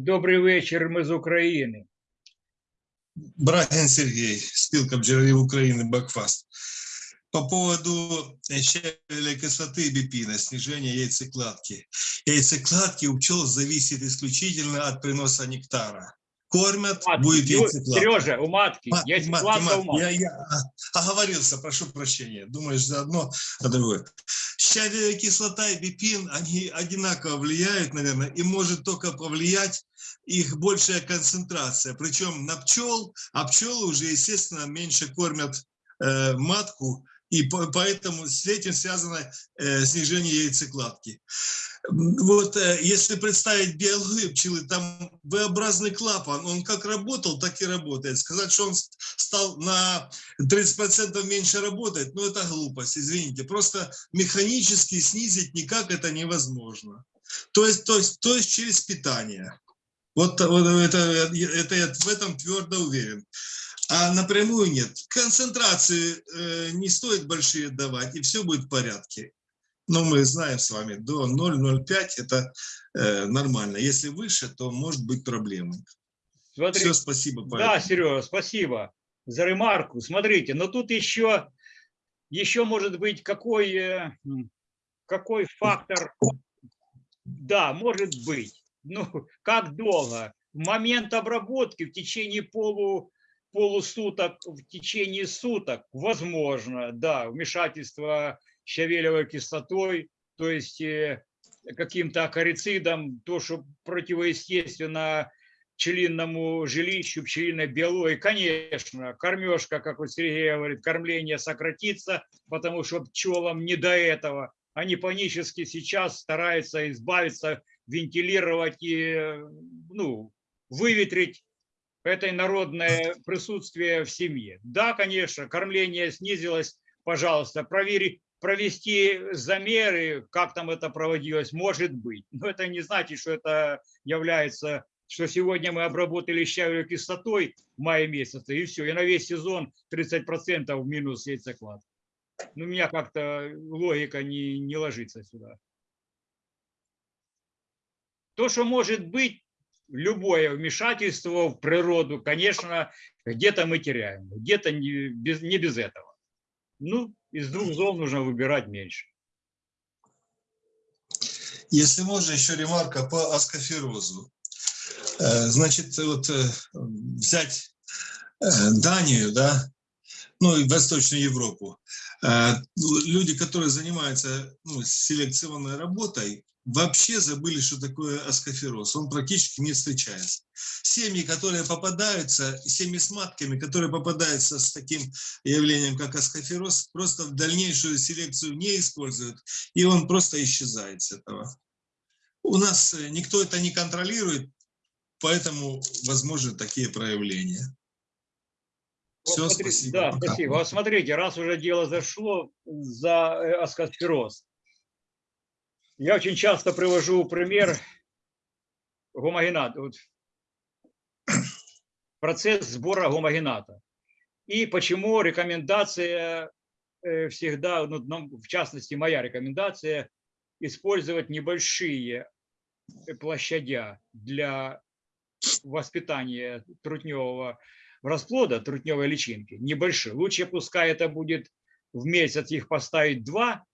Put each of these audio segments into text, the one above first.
Добрий вечір, ми з України. Брагин Сергей, спилка бджолярів України, Бакфаст. По поводу щавеля кислоты и бипина, снижения яйцекладки. Яйцекладки у пчел зависит исключительно от приноса нектара. Кормят, Матки. будет яйцекладка. Сережа, у матки. Есть матки, кладка у матки. матки. Я, я а- оговорился, прошу прощения. Думаешь за одно, а другое. Щавелевая кислота и бипин, они одинаково влияют, наверное, и может только повлиять их большая концентрация. Причем на пчел, а пчелы уже, естественно, меньше кормят э, матку, и по- поэтому с этим связано э, снижение яйцекладки. Вот э, если представить биологию пчелы, там V-образный клапан, он как работал, так и работает. Сказать, что он стал на 30% меньше работать, ну это глупость, извините. Просто механически снизить никак это невозможно. То есть, то есть, то есть через питание. Вот, вот это, это я в этом твердо уверен. А напрямую нет. Концентрации э, не стоит большие давать, и все будет в порядке. Но мы знаем с вами, до 0,05 это э, нормально. Если выше, то может быть проблемы. Смотри, Все, спасибо. да, Павел. Сережа, спасибо за ремарку. Смотрите, но тут еще, еще может быть какой, э, какой фактор, да, может быть. Ну, как долго? В момент обработки в течение полу, полусуток, в течение суток, возможно, да, вмешательство щавелевой кислотой, то есть э, каким-то акарицидом, то, что противоестественно пчелиному жилищу, пчелиной биологии, конечно, кормежка, как вот Сергей говорит, кормление сократится, потому что пчелам не до этого. Они панически сейчас стараются избавиться, вентилировать и э, ну, выветрить это народное присутствие в семье. Да, конечно, кормление снизилось, пожалуйста, провери, провести замеры, как там это проводилось, может быть. Но это не значит, что это является, что сегодня мы обработали щавелевой кислотой в мае месяце, и все, и на весь сезон 30% в минус яйцеклад. Ну, у меня как-то логика не, не ложится сюда. То, что может быть, любое вмешательство в природу, конечно, где-то мы теряем, где-то не без, не без этого. Ну, из двух зол нужно выбирать меньше. Если можно, еще ремарка по аскоферозу. Э, Значит, вот э, взять э, Данию, да, ну и Восточную Европу. Люди, которые занимаются ну, селекционной работой, вообще забыли, что такое аскофероз. Он практически не встречается. Семьи, которые попадаются, семьи с матками, которые попадаются с таким явлением, как аскофероз, просто в дальнейшую селекцию не используют, и он просто исчезает с этого. У нас э, никто это не контролирует, поэтому возможны такие проявления. Вот Все, смотри- спасибо. Да, пока. спасибо. Вот смотрите, раз уже дело зашло за э, аскосфероз, я очень часто привожу пример гомогената, вот, процесс сбора гомогената. И почему рекомендация э, всегда, ну, нам, в частности, моя рекомендация, использовать небольшие э, площадя для воспитания трутневого расплода, трутневой личинки, небольшие. Лучше пускай это будет в месяц их поставить два,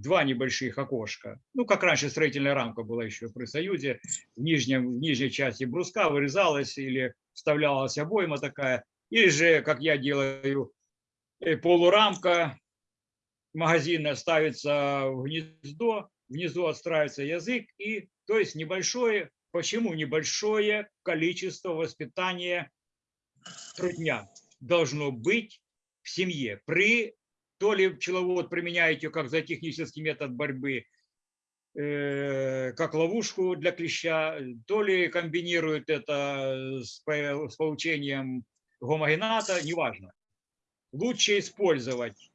два небольших окошка. Ну, как раньше строительная рамка была еще при Союзе. В, нижнем, в нижней части бруска вырезалась или вставлялась обойма такая. Или же, как я делаю, э, полурамка магазина ставится в гнездо, внизу отстраивается язык, и то есть небольшое, почему небольшое количество воспитания трудня должно быть в семье. При то ли пчеловод применяет ее как зоотехнический метод борьбы, э, как ловушку для клеща, то ли комбинирует это с, по- с получением гомогената, неважно. Лучше использовать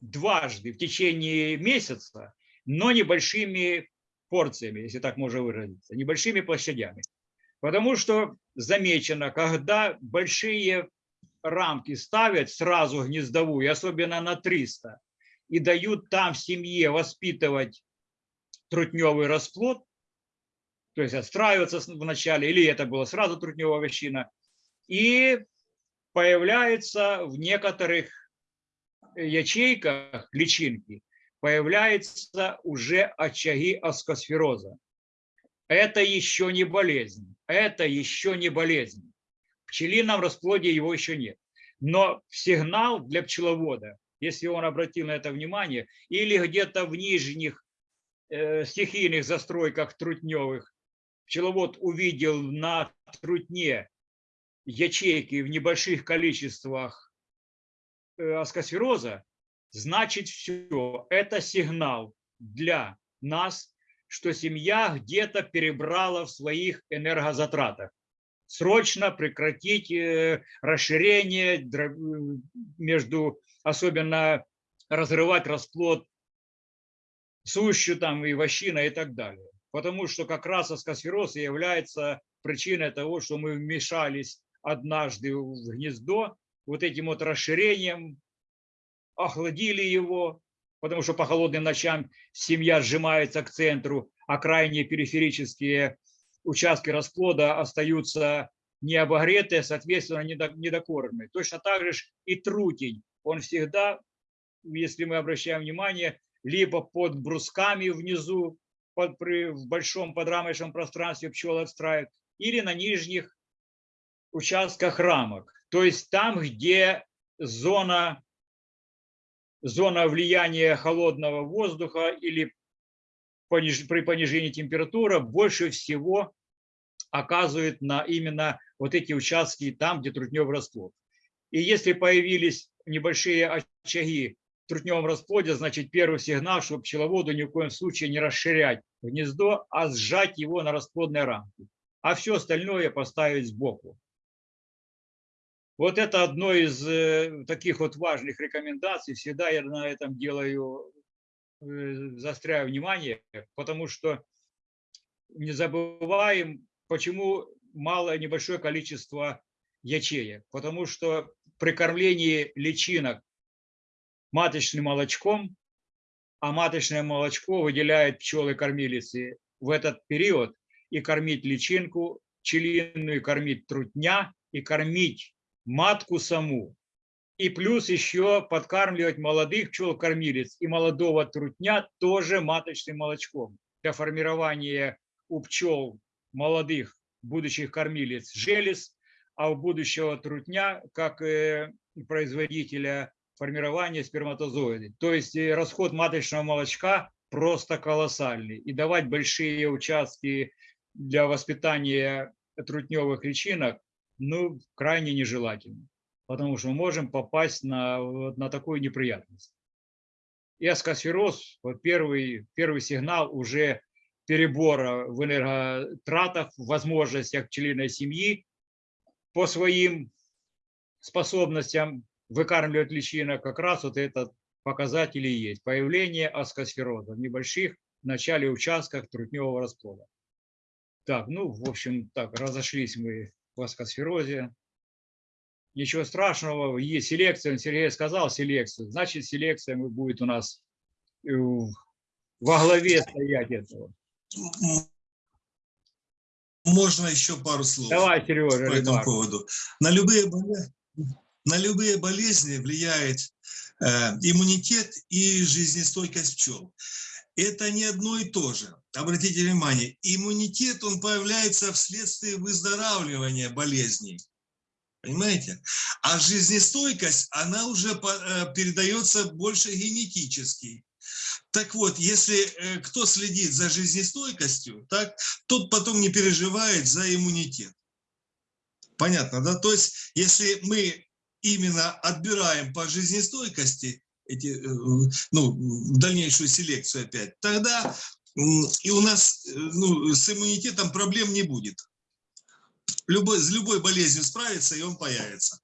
дважды в течение месяца, но небольшими порциями, если так можно выразиться, небольшими площадями. Потому что замечено, когда большие рамки ставят сразу гнездовую, особенно на 300, и дают там в семье воспитывать трутневый расплод, то есть отстраиваться вначале, или это было сразу трутневая овощина, и появляется в некоторых ячейках личинки, появляются уже очаги аскосфероза. Это еще не болезнь, это еще не болезнь. Пчелином расплоде его еще нет. Но сигнал для пчеловода, если он обратил на это внимание, или где-то в нижних э, стихийных застройках трутневых, пчеловод увидел на трутне ячейки в небольших количествах э, аскосфероза, значит все, это сигнал для нас, что семья где-то перебрала в своих энергозатратах. Срочно прекратить э, расширение между, особенно разрывать расплод сущу там и вощина и так далее. Потому что как раз аскосфероз является причиной того, что мы вмешались однажды в гнездо вот этим вот расширением, охладили его, потому что по холодным ночам семья сжимается к центру, а крайние периферические участки расплода остаются не обогретые, соответственно, недо- недокормленные. Точно так же и трутень, он всегда, если мы обращаем внимание, либо под брусками внизу, под, при, в большом подрамочном пространстве пчелы отстраивают, или на нижних участках рамок. То есть там, где зона, зона влияния холодного воздуха или при понижении температуры больше всего оказывает на именно вот эти участки там, где трутневый расплод. И если появились небольшие очаги в трутневом расплоде, значит первый сигнал, что пчеловоду ни в коем случае не расширять гнездо, а сжать его на расплодной рамке. А все остальное поставить сбоку. Вот это одно из э, таких вот важных рекомендаций. Всегда я на этом делаю, заостряю внимание, потому что не забываем, почему мало небольшое количество ячеек. Потому что при кормлении личинок маточным молочком, а маточное молочко выделяет пчелы-кормилицы в этот период, и кормить личинку пчелиную, и кормить трутня, и кормить матку саму. И плюс еще подкармливать молодых пчел-кормилиц и молодого трутня тоже маточным молочком для формирования у пчел молодых будущих кормилиц желез, а у будущего трутня как э, производителя формирования сперматозоидов. То есть э, расход маточного молочка просто колоссальный. И давать большие участки для воспитания трутневых личинок ну, крайне нежелательно, потому что мы можем попасть на, на такую неприятность. И аскосфероз, первый, первый сигнал уже перебора в энерготратах, в возможностях пчелиной семьи по своим способностям выкармливать личинок, как раз вот этот показатель и есть. Появление аскосфероза в небольших в начале участках трутневого расплода. Так, ну, в общем, так, разошлись мы в аскосферозе. Ничего страшного, есть селекция, Сергей сказал селекцию, значит селекция будет у нас э, во главе стоять этого. Можно еще пару слов Давай, Сережа, по этому поводу. На любые, на любые болезни влияет э, иммунитет и жизнестойкость пчел. Это не одно и то же. Обратите внимание, иммунитет, он появляется вследствие выздоравливания болезней. Понимаете? А жизнестойкость, она уже э, передается больше генетически. Так вот, если э, кто следит за жизнестойкостью, так, тот потом не переживает за иммунитет. Понятно, да? То есть, если мы именно отбираем по жизнестойкости эти, э, ну, дальнейшую селекцию опять, тогда и у нас ну, с иммунитетом проблем не будет. Любой, с любой болезнью справиться, и он появится.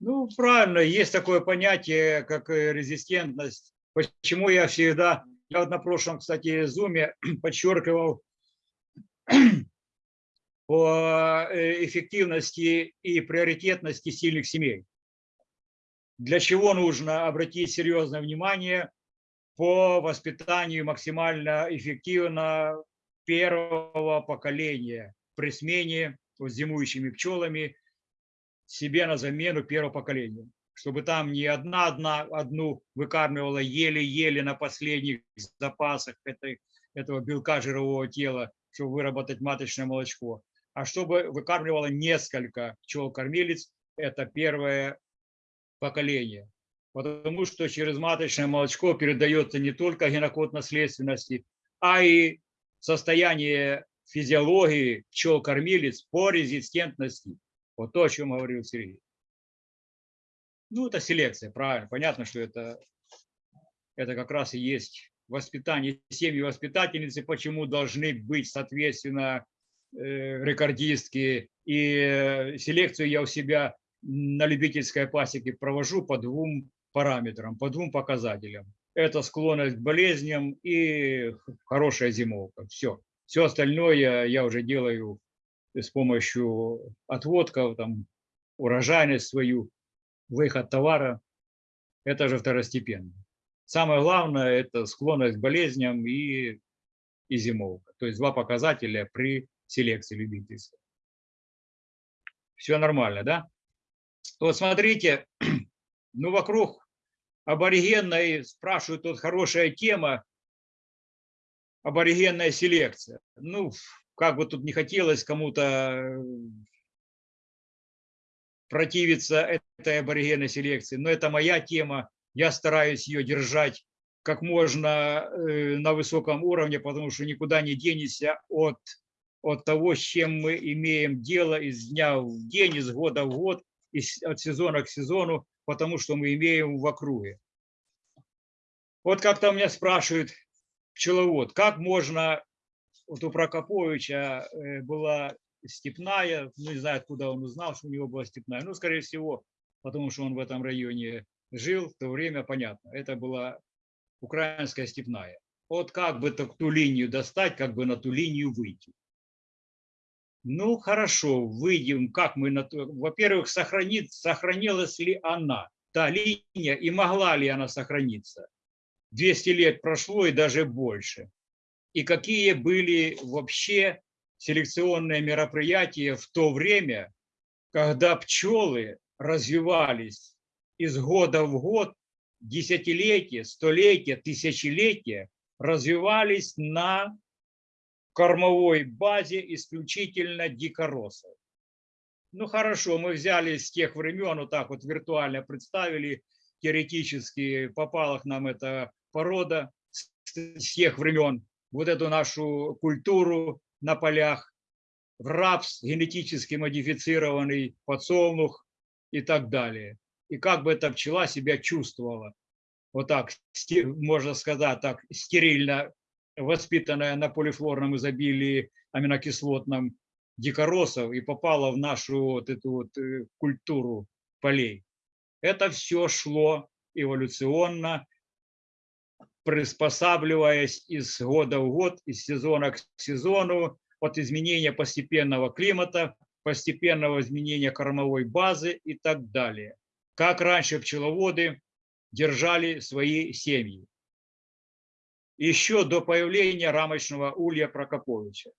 Ну, правильно, есть такое понятие, как э, резистентность. Почему я всегда, я вот на прошлом, кстати, зуме подчеркивал по э, эффективности и приоритетности сильных семей. Для чего нужно обратить серьезное внимание по воспитанию максимально эффективно первого поколения при смене вот, зимующими пчелами себе на замену первого поколения. Чтобы там не одна, одна одну выкармливала еле-еле на последних запасах этой, этого белка жирового тела, чтобы выработать маточное молочко, а чтобы выкармливала несколько пчел-кормилец, это первое поколение. Потому что через маточное молочко передается не только генокод наследственности, а и состояние физиологии пчел-кормилец по резистентности. Вот то, о чем говорил Сергей. Ну, это селекция, правильно. Понятно, что это, это как раз и есть воспитание семьи воспитательницы, почему должны быть, соответственно, э, рекордистки. И э, селекцию я у себя на любительской пасеке провожу по двум параметрам, по двум показателям. Это склонность к болезням и хорошая зимовка. Все. Все остальное я уже делаю с помощью отводков, там, урожайность свою, выход товара. Это же второстепенно. Самое главное – это склонность к болезням и, и зимовка. То есть два показателя при селекции любительской. Все нормально, да? Вот смотрите, ну вокруг аборигенной, спрашивают, тут хорошая тема, аборигенная селекция. Ну, как бы тут не хотелось кому-то противиться этой аборигенной селекции, но это моя тема, я стараюсь ее держать как можно э, на высоком уровне, потому что никуда не денешься от, от того, с чем мы имеем дело из дня в день, из года в год, из, от сезона к сезону, потому что мы имеем в округе. Вот как-то меня спрашивают, пчеловод, как можно, вот у Прокоповича э, была степная, ну, не знаю, откуда он узнал, что у него была степная, ну, скорее всего, потому что он в этом районе жил, в то время, понятно, это была украинская степная. Вот как бы так ту линию достать, как бы на ту линию выйти. Ну, хорошо, выйдем, как мы на ту... Во-первых, сохранит, сохранилась ли она, та линия, и могла ли она сохраниться. 200 лет прошло и даже больше. И какие были вообще селекционные мероприятия в то время, когда пчелы развивались из года в год, десятилетия, столетия, тысячелетия, развивались на кормовой базе исключительно дикоросов. Ну хорошо, мы взяли с тех времен, вот так вот виртуально представили, теоретически попала к нам эта порода с тех времен, вот эту нашу культуру на полях, в рапс генетически модифицированный подсолнух и так далее. И как бы эта пчела себя чувствовала, вот так, можно сказать, так стерильно воспитанная на полифлорном изобилии аминокислотном дикоросов и попала в нашу вот эту вот э, культуру полей. Это все шло эволюционно приспосабливаясь из года в год, из сезона к сезону, от изменения постепенного климата, постепенного изменения кормовой базы и так далее. Как раньше пчеловоды держали свои семьи. Еще до появления рамочного улья Прокоповича.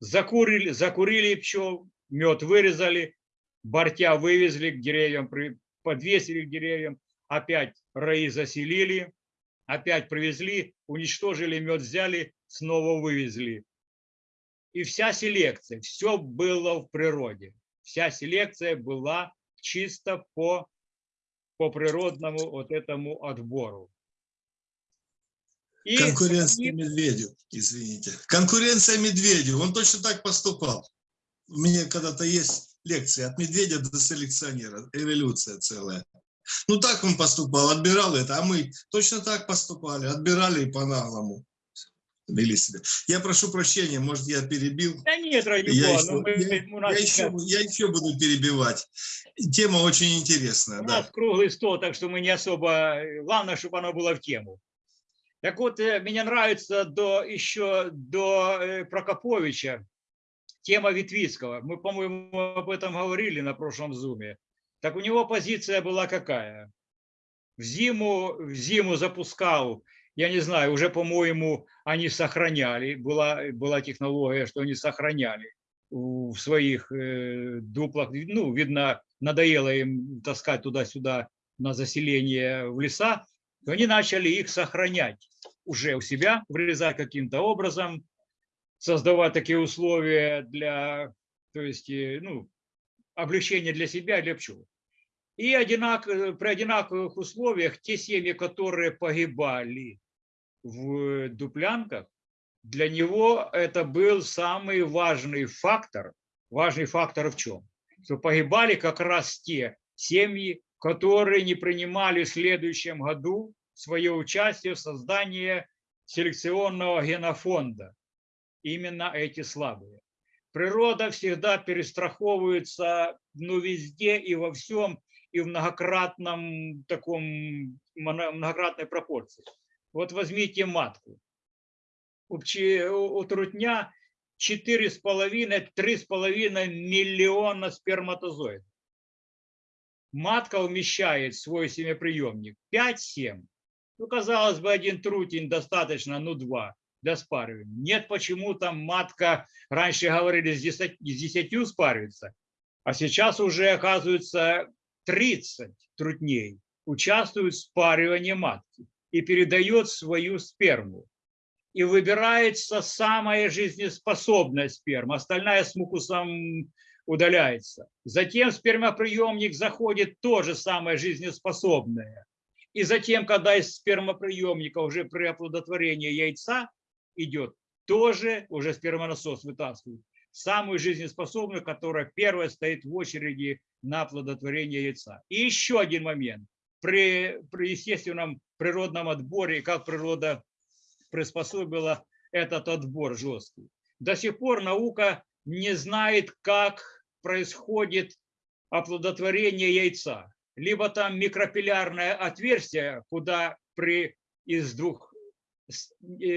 Закурили, закурили пчел, мед вырезали, бортя вывезли к деревьям, подвесили к деревьям, опять раи заселили, опять привезли, уничтожили мед, взяли, снова вывезли. И вся селекция, все было в природе. Вся селекция была чисто по, по природному вот этому отбору. И Конкуренция медведю, извините. Конкуренция медведю, он точно так поступал. У меня когда-то есть лекции от медведя до селекционера, эволюция целая. Ну так он поступал, отбирал это, а мы точно так поступали, отбирали и по-наглому вели себя. Я прошу прощения, может, я перебил. Да нет, ради я, еще, ну, мы, я, нас я, еще, я еще буду перебивать. Тема очень интересная. У да. нас круглый стол, так что мы не особо... Главное, чтобы оно было в тему. Так вот, э, мне нравится до, еще до э, Прокоповича тема Витвицкого. Мы, по-моему, об этом говорили на прошлом зуме. Так у него позиция была какая? В зиму, в зиму запускал, я не знаю, уже, по-моему, они сохраняли, была, была технология, что они сохраняли в своих э, дуплах. Ну, видно, надоело им таскать туда-сюда на заселение в леса, то они начали их сохранять уже у себя, вырезать каким-то образом, создавать такие условия для, то есть, э, ну, облегчения для себя для пчел. И одинак, при одинаковых условиях те семьи, которые погибали в дуплянках, для него это был самый важный фактор. Важный фактор в чем? Что погибали как раз те семьи, которые не принимали в следующем году свое участие в создании селекционного генофонда. Именно эти слабые. Природа всегда перестраховывается ну, везде и во всем, и в многократном таком, многократной пропорции. Вот возьмите матку. У, у трутня 4,5-3,5 миллиона сперматозоидов. Матка умещает свой семяприемник 5-7. Ну, казалось бы, один трутень достаточно, ну, два для спаривания. Нет, почему там матка, раньше говорили, с 10, с 10 спаривается, а сейчас уже, оказывается, 30 трутней участвуют в спаривании матки и передает свою сперму. И выбирается самая жизнеспособная сперма, остальная с мукусом удаляется. Затем спермоприемник заходит тоже самое жизнеспособное. И затем, когда из спермоприемника уже при оплодотворении яйца идет, тоже уже спермонасос вытаскивает самую жизнеспособную, которая первая стоит в очереди на оплодотворение яйца. И еще один момент. При, при естественном природном отборе, как природа приспособила этот отбор жесткий. До сих пор наука не знает, как происходит оплодотворение яйца. Либо там микропилярное отверстие, куда при из двух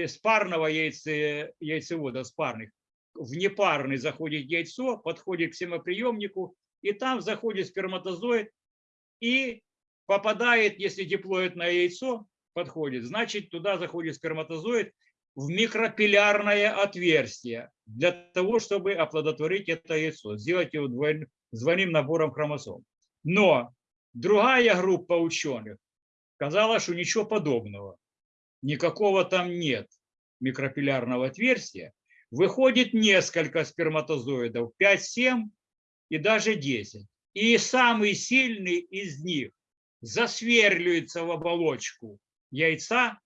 спарного яйце, яйцевода, спарных, в непарный заходит яйцо, подходит к семоприемнику, и там заходит сперматозоид и попадает, если диплоидное яйцо подходит, значит туда заходит сперматозоид в микропилярное отверстие для того, чтобы оплодотворить это яйцо, сделать его двойным, двойным набором хромосом. Но другая группа ученых сказала, что ничего подобного, никакого там нет микропилярного отверстия, выходит несколько сперматозоидов, 5-7 и даже 10. И самый сильный из них засверливается в оболочку яйца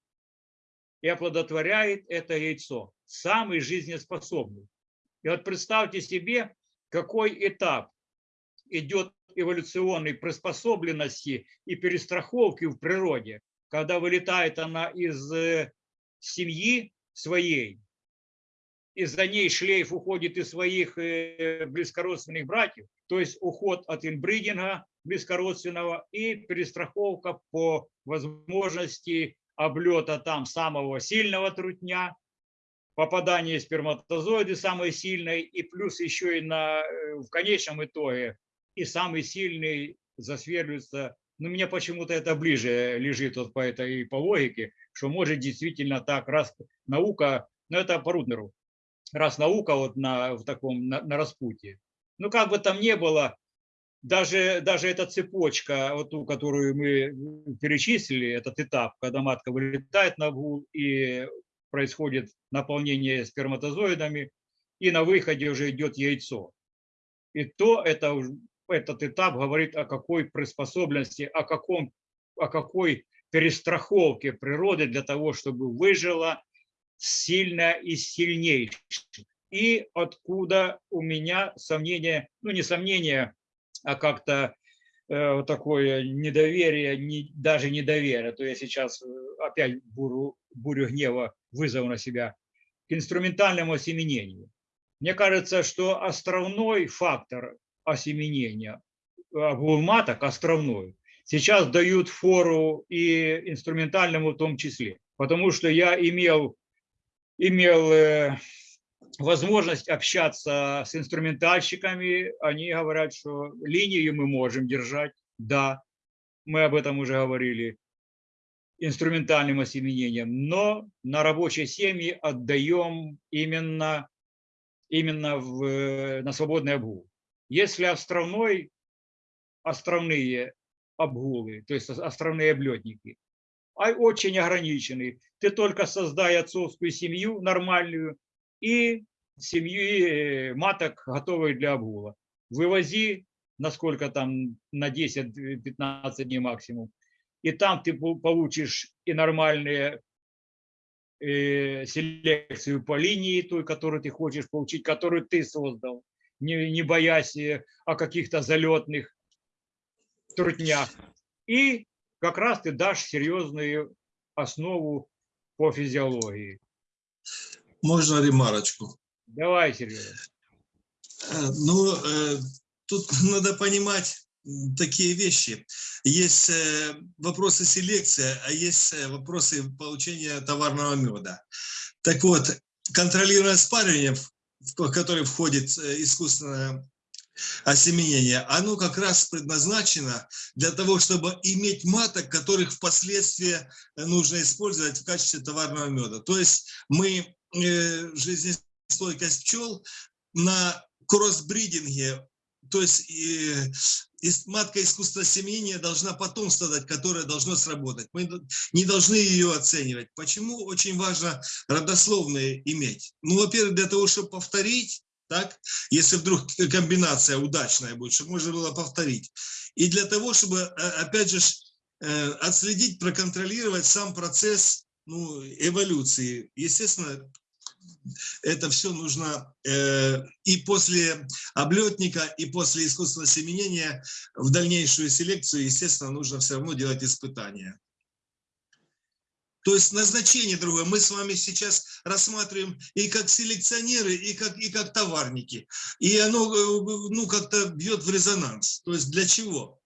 и оплодотворяет это яйцо. Самый жизнеспособный. И вот представьте себе, какой этап идет эволюционной приспособленности и перестраховки в природе, когда вылетает она из э, семьи своей, из-за ней шлейф уходит из своих э, близкородственных братьев, то есть уход от инбридинга близкородственного и перестраховка по возможности облета там самого сильного трутня, попадание сперматозоиды самой сильной, и плюс еще и на, э, в конечном итоге и самый сильный засверливается. Но мне почему-то это ближе лежит вот по этой по логике, что может действительно так, раз наука, но это по Руднеру, раз наука вот на, в таком, на, на распутье. Ну, как бы там ни было, даже, даже эта цепочка, вот ту, которую мы перечислили, этот этап, когда матка вылетает на гул и происходит наполнение сперматозоидами, и на выходе уже идет яйцо. И то это, этот этап говорит о какой приспособленности, о, каком, о какой перестраховке природы для того, чтобы выжила сильная и сильнейшая. И откуда у меня сомнение, ну не сомнение, а как-то э, такое недоверие, не, даже недоверие, то я сейчас э, опять бурю, бурю гнева вызову на себя, к инструментальному осеменению. Мне кажется, что островной фактор осеменения, маток островной, сейчас дают фору и инструментальному в том числе. Потому что я имел имел э, возможность общаться с инструментальщиками. Они говорят, что линию мы можем держать. Да, мы об этом уже говорили инструментальным осеменением, но на рабочие семьи отдаем именно, именно в, на свободный обгул. Если островной, островные обгулы, то есть островные облетники, очень ограничены. Ты только создай отцовскую семью нормальную и семьи маток, готовые для обгула. Вывози, насколько там, на 10-15 дней максимум и там ты получишь и нормальные э, селекцию по линии той, которую ты хочешь получить, которую ты создал, не, не боясь э, о каких-то залетных труднях. И как раз ты дашь серьезную основу по физиологии. Можно ремарочку? Давай, Сережа. Э, ну, тут надо понимать, такие вещи. Есть э, вопросы селекции, а есть э, вопросы получения товарного меда. Так вот, контролируемое спаривание, в которое входит э, искусственное осеменение, оно как раз предназначено для того, чтобы иметь маток, которых впоследствии нужно использовать в качестве товарного меда. То есть мы жизнестойкость пчел на кроссбридинге то есть матка искусства семенения должна потомство дать, которое должно сработать. Мы не должны ее оценивать. Почему очень важно родословные иметь? Ну, во-первых, для того, чтобы повторить, так, если вдруг комбинация удачная будет, чтобы можно было повторить. И для того, чтобы, э, опять же, э, отследить, проконтролировать сам процесс ну, эволюции. Естественно, это все нужно э, и после облетника, и после искусственного семенения в дальнейшую селекцию, естественно, нужно все равно делать испытания. То есть назначение другое. Мы с вами сейчас рассматриваем и как селекционеры, и как, и как товарники. И оно э, ну, как-то бьет в резонанс. То есть для чего?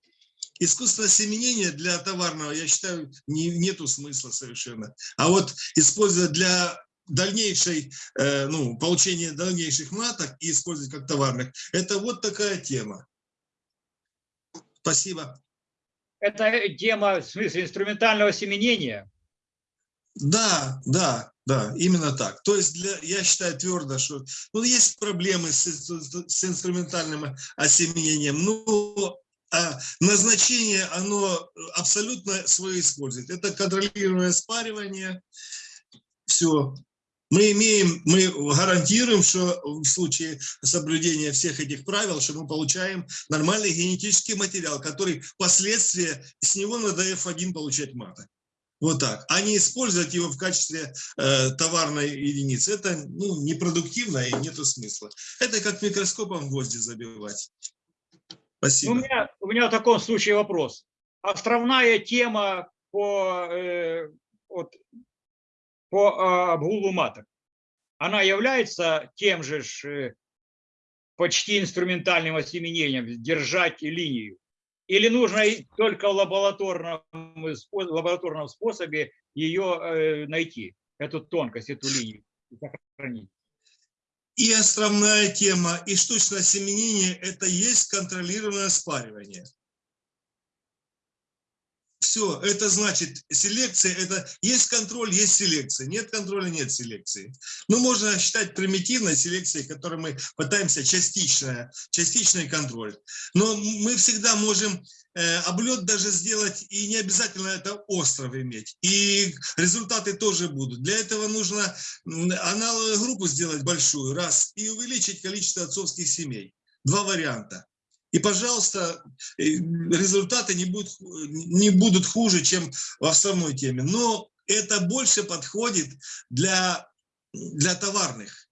Искусственное семенение для товарного, я считаю, не, нету смысла совершенно. А вот использовать для дальнейшей, э, ну, получения дальнейших маток и использовать как товарных. Это вот такая тема. Спасибо. Это тема, в смысле, инструментального семенения? Да, да, да, именно так. То есть для, я считаю твердо, что ну, есть проблемы с, с инструментальным осеменением, но а назначение, оно абсолютно свое использует. Это контролируемое спаривание, все мы имеем, мы гарантируем, что в случае соблюдения всех этих правил, что мы получаем нормальный генетический материал, который впоследствии с него на DF1 получать маток. Вот так. А не использовать его в качестве э, товарной единицы. Это ну, непродуктивно и нету смысла. Это как микроскопом гвозди забивать. Спасибо. У меня, у меня в таком случае вопрос. Островная тема по э, вот, по а, обгулу маток, она является тем же э, почти инструментальным осеменением, держать линию? Или нужно только в лабораторном, лабораторном способе ее э, найти, эту тонкость, эту линию, сохранить? И островная тема, и штучное осеменение – это есть контролируемое спаривание. Все, это значит селекция, это есть контроль, есть селекция. Нет контроля, нет селекции. Ну, можно считать примитивной селекцией, которой мы пытаемся частичная, частичный контроль. Но мы всегда можем э, облет даже сделать, и не обязательно это остров иметь. И результаты тоже будут. Для этого нужно аналоговую группу сделать большую, раз, и увеличить количество отцовских семей. Два варианта. И, пожалуйста, э, результаты не будут, не будут хуже, чем в самой теме. Но это больше подходит для, для товарных.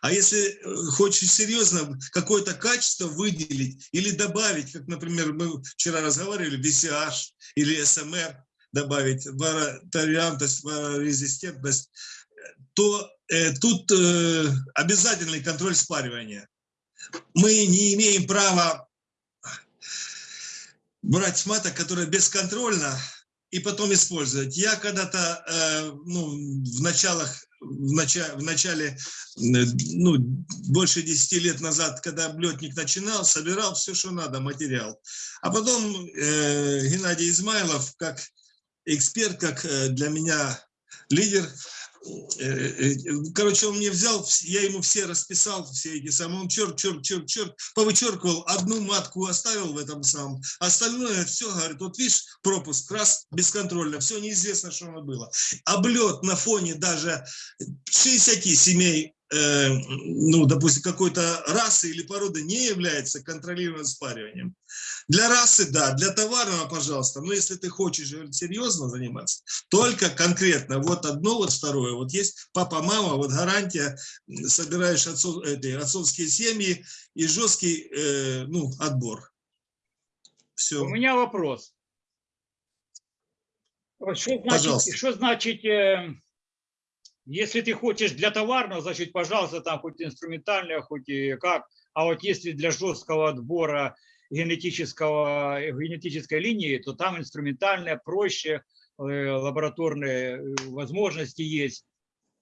А если э, хочешь серьезно какое-то качество выделить или добавить, как, например, мы вчера разговаривали, VCH или SMR, добавить вариантность, резистентность, то э, тут э, обязательный контроль спаривания. Мы не имеем права брать маток, которые бесконтрольно, и потом использовать. Я когда-то э, ну, в началах в начале, в начале ну, больше 10 лет назад, когда облетник начинал, собирал все, что надо, материал. А потом э, Геннадий Измайлов, как эксперт, как э, для меня лидер, короче, он мне взял, я ему все расписал, все эти самые, он черт, черт, черт, черт, повычеркивал, одну матку оставил в этом самом, остальное все, говорит, вот видишь, пропуск, раз, бесконтрольно, все неизвестно, что оно было. Облет на фоне даже 60 семей, э, ну, допустим, какой-то расы или породы не является контролируемым спариванием. Для расы, да, для товарного, пожалуйста, но если ты хочешь серьезно заниматься, только конкретно, вот одно, вот второе, вот есть папа, мама, вот гарантия, собираешь отцов, эти, отцовские семьи и жесткий, э, ну, отбор. Все. У меня вопрос. Что значит, Пожалуйста. что значит, э, если ты хочешь для товарного, значит, пожалуйста, там хоть инструментальное, хоть и как, а вот если для жесткого отбора генетического, э, генетической линии, то там инструментальное проще, э, лабораторные э, возможности есть,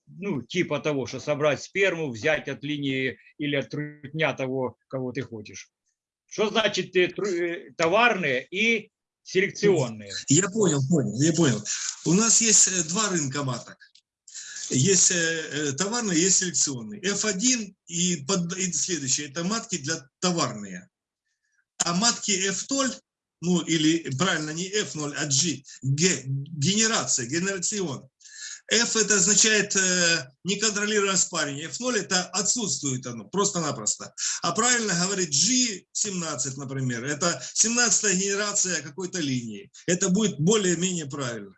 ну, типа того, что собрать сперму, взять от линии или от трутня того, кого ты хочешь. Что значит товарные и селекционные? Я понял, понял, я понял. У нас есть два рынка маток. Есть э, э, товарный, есть селекционный. F1 и, под, и следующее, это матки для товарные. А матки F0, ну или правильно не F0, а G, G генерация, генерацион. F это означает э, неконтролируемое спаривание. F0 это отсутствует оно, просто-напросто. А правильно говорит G17, например, это 17 генерация какой-то линии. Это будет более-менее правильно.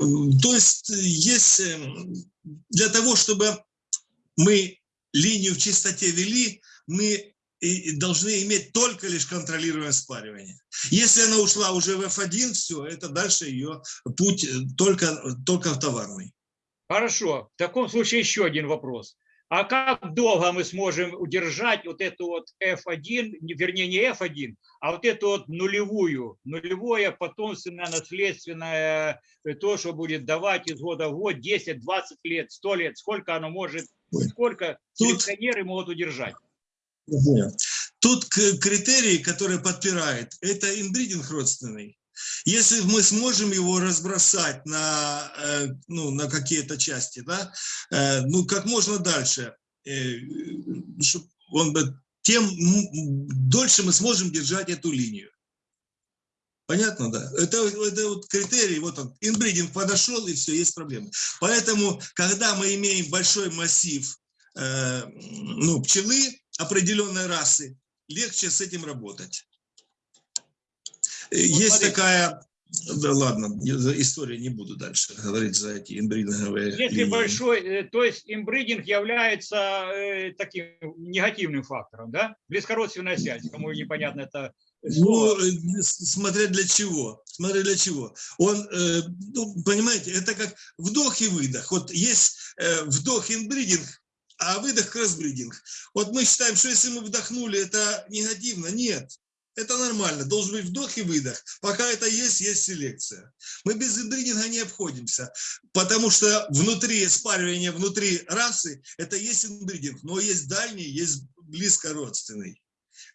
То есть э, есть э, для того, чтобы мы линию в чистоте вели, мы должны иметь только лишь контролируемое спаривание. Если она ушла уже в F1, все, это дальше ее путь э, только, только в товарный. Хорошо. В таком случае еще один вопрос. А как долго мы сможем удержать вот эту вот F1, не- вернее не F1, а вот эту вот нулевую, нулевое потомственное наследственное, э, то, что будет давать из года в год 10, 20 лет, 100 лет, сколько оно может, сколько Тут- селекционеры могут удержать? Тут к- критерий, который подпирает, это инбридинг родственный. Если мы сможем его разбросать на, э, ну, на какие-то части, да, э, ну, как можно дальше, э, чтоб он тем дольше мы сможем держать эту линию. Понятно, да? Это, это вот критерий, вот он, инбридинг подошел, и все, есть проблемы. Поэтому, когда мы имеем большой массив ну, пчелы определенной расы, легче с этим работать. Есть смотри. такая, да ладно, я за историю не буду дальше говорить за эти инбридинговые Если линии. большой, э, то есть имбридинг является э, таким негативным фактором, да? Близкородственная связь, кому непонятно это Ну, э, смотря для чего, смотря для чего. Он, э, ну, понимаете, это как вдох и выдох. Вот есть э, вдох инбридинг, а выдох кроссбридинг. Вот мы считаем, что если мы вдохнули, это негативно. Нет, это нормально. Должен быть вдох и выдох. Пока это есть, есть селекция. Мы без инбридинга не обходимся, потому что внутри спаривания, внутри расы, это есть инбридинг, но есть дальний, есть близкородственный.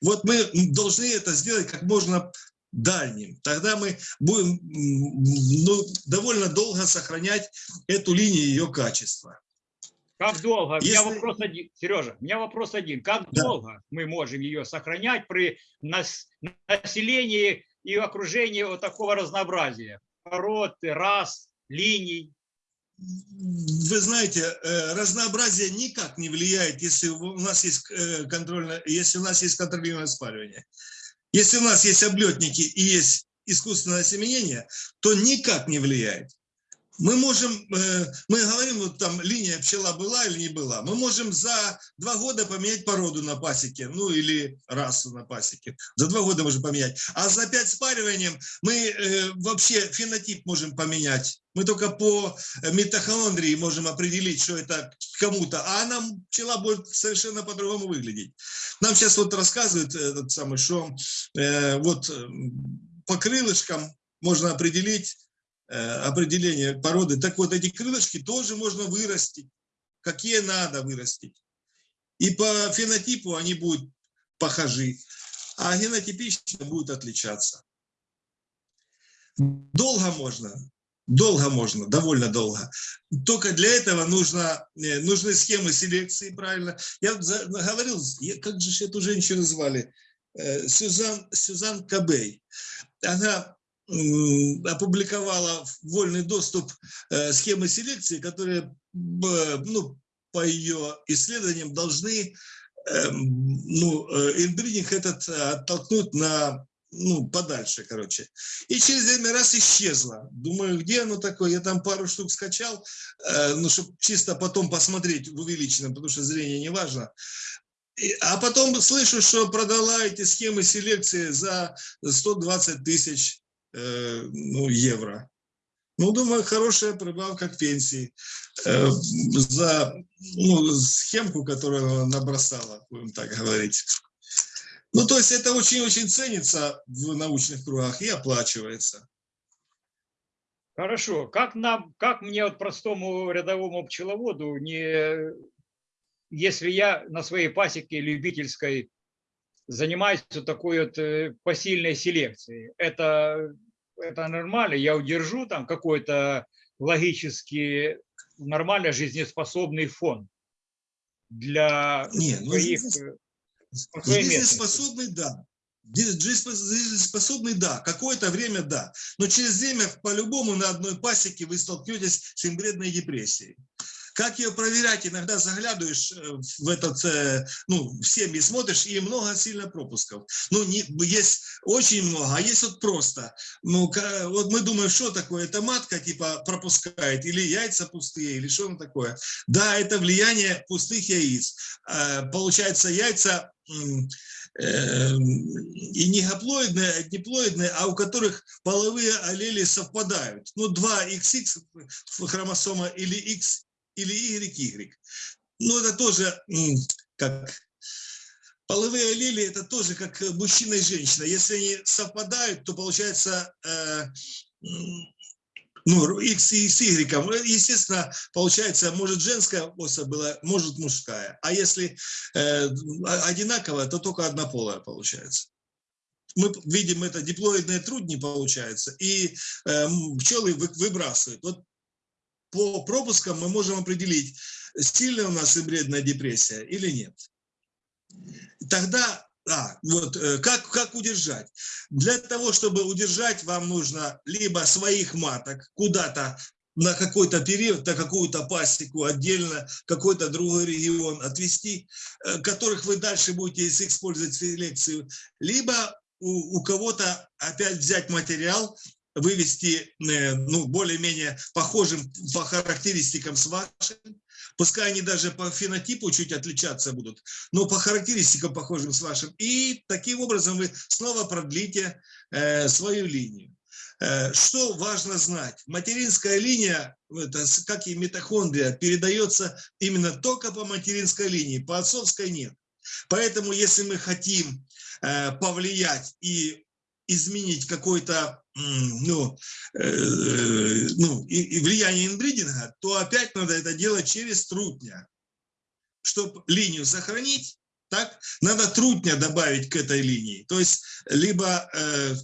Вот мы должны это сделать как можно дальним. Тогда мы будем ну, довольно долго сохранять эту линию ее качества. Как долго? У меня Если- вопрос один. Сережа, у меня вопрос один. Как Да. долго мы можем ее сохранять при нас- населении и окружении вот такого разнообразия? Пород, рас, линий. Вы знаете, э, разнообразие никак не влияет, если у нас есть э, контрольное, если у нас есть контролируемое спаривание. Если у нас есть облетники и есть искусственное осеменение, то никак не влияет. Мы можем, э, мы говорим, вот там линия пчела была или не была, мы можем за два года поменять породу на пасеке, ну или расу на пасеке. За два года можем поменять. А за пять спариванием мы э, вообще фенотип можем поменять. Мы только по э, митохондрии можем определить, что это кому-то, а она, пчела будет совершенно по-другому выглядеть. Нам сейчас вот рассказывают этот самый, что э, вот по крылышкам можно определить определение породы. Так вот, эти крылышки тоже можно вырастить, какие надо вырастить. И по фенотипу они будут похожи, а генотипично будут отличаться. Долго можно, долго можно, довольно долго. Только для этого нужно, э, нужны схемы селекции, правильно. Я говорил, как же эту женщину звали? Э, Сюзан, Сюзан Кабей. Она опубликовала в вольный доступ э, схемы селекции, которые ну, по ее исследованиям должны эм, ну, э, инбридинг этот э, оттолкнуть на ну, подальше, короче. И через время раз исчезла. Думаю, где оно такое? Я там пару штук скачал, ну, чтобы чисто потом посмотреть в увеличенном, потому что зрение не важно. А потом слышу, что продала эти схемы селекции за 120 тысяч ну, евро. Ну, думаю, хорошая прибавка к пенсии э, за ну, схемку, которую она набросала, будем так говорить. Ну, то есть это очень-очень ценится в научных кругах и оплачивается. Хорошо. Как нам, как мне вот простому рядовому пчеловоду, не, если я на своей пасеке любительской занимаюсь вот такой вот э, посильной селекцией, это, это нормально? Я удержу там какой-то логически нормально жизнеспособный фон для Не, ну, своих э? Жизнеспособный, да. Жизнеспо- Жизнеспособный, да. Какое-то время, да. Но через время по-любому на одной пасеке вы столкнетесь с инбредной депрессией. Как ее проверять? Иногда заглядываешь э, в этот, э, ну, в семьи смотришь, и много сильно пропусков. Ну, не, есть очень много, а есть вот просто. Ну, вот мы думаем, что такое? Это матка типа пропускает, или яйца пустые, или что оно такое? Да, это влияние пустых яиц. Э, Получается, яйца и не гаплоидные, а диплоидные, а у которых половые аллели совпадают. Ну, 2XX хромосома или X или YY. Ну, это тоже как половые аллели, это тоже как мужчина и женщина. Если они совпадают, то получается э, ну, X и с Y. Естественно, получается, может женская особь была, может мужская. А если э, одинаковая, то только однополая получается. Мы видим это, диплоидные трудни получается, и э, пчелы вы- выбрасывают. Вот по пропускам мы можем определить, сильная у нас инбредная депрессия или нет. Тогда, а, вот, э, как, как удержать? Для того, чтобы удержать, вам нужно либо своих маток куда-то на какой-то период, на какую-то пасеку отдельно, какой-то другой регион отвести, э, которых вы дальше будете использовать в селекцию, либо у, у кого-то опять взять материал, вывести э, ну, более-менее похожим по характеристикам с вашим, пускай они даже по фенотипу чуть отличаться будут, но по характеристикам похожим с вашим, и таким образом вы снова продлите э, свою линию. Э, Что важно знать? Материнская линия, это, с- как и митохондрия, передается именно только по материнской линии, по отцовской нет. Поэтому, если мы хотим э, повлиять и изменить какой-то ну, э, ну, и, и влияние инбридинга, то опять надо это делать через трутня. Чтобы линию сохранить, так, надо трутня добавить к этой линии. То есть, либо э,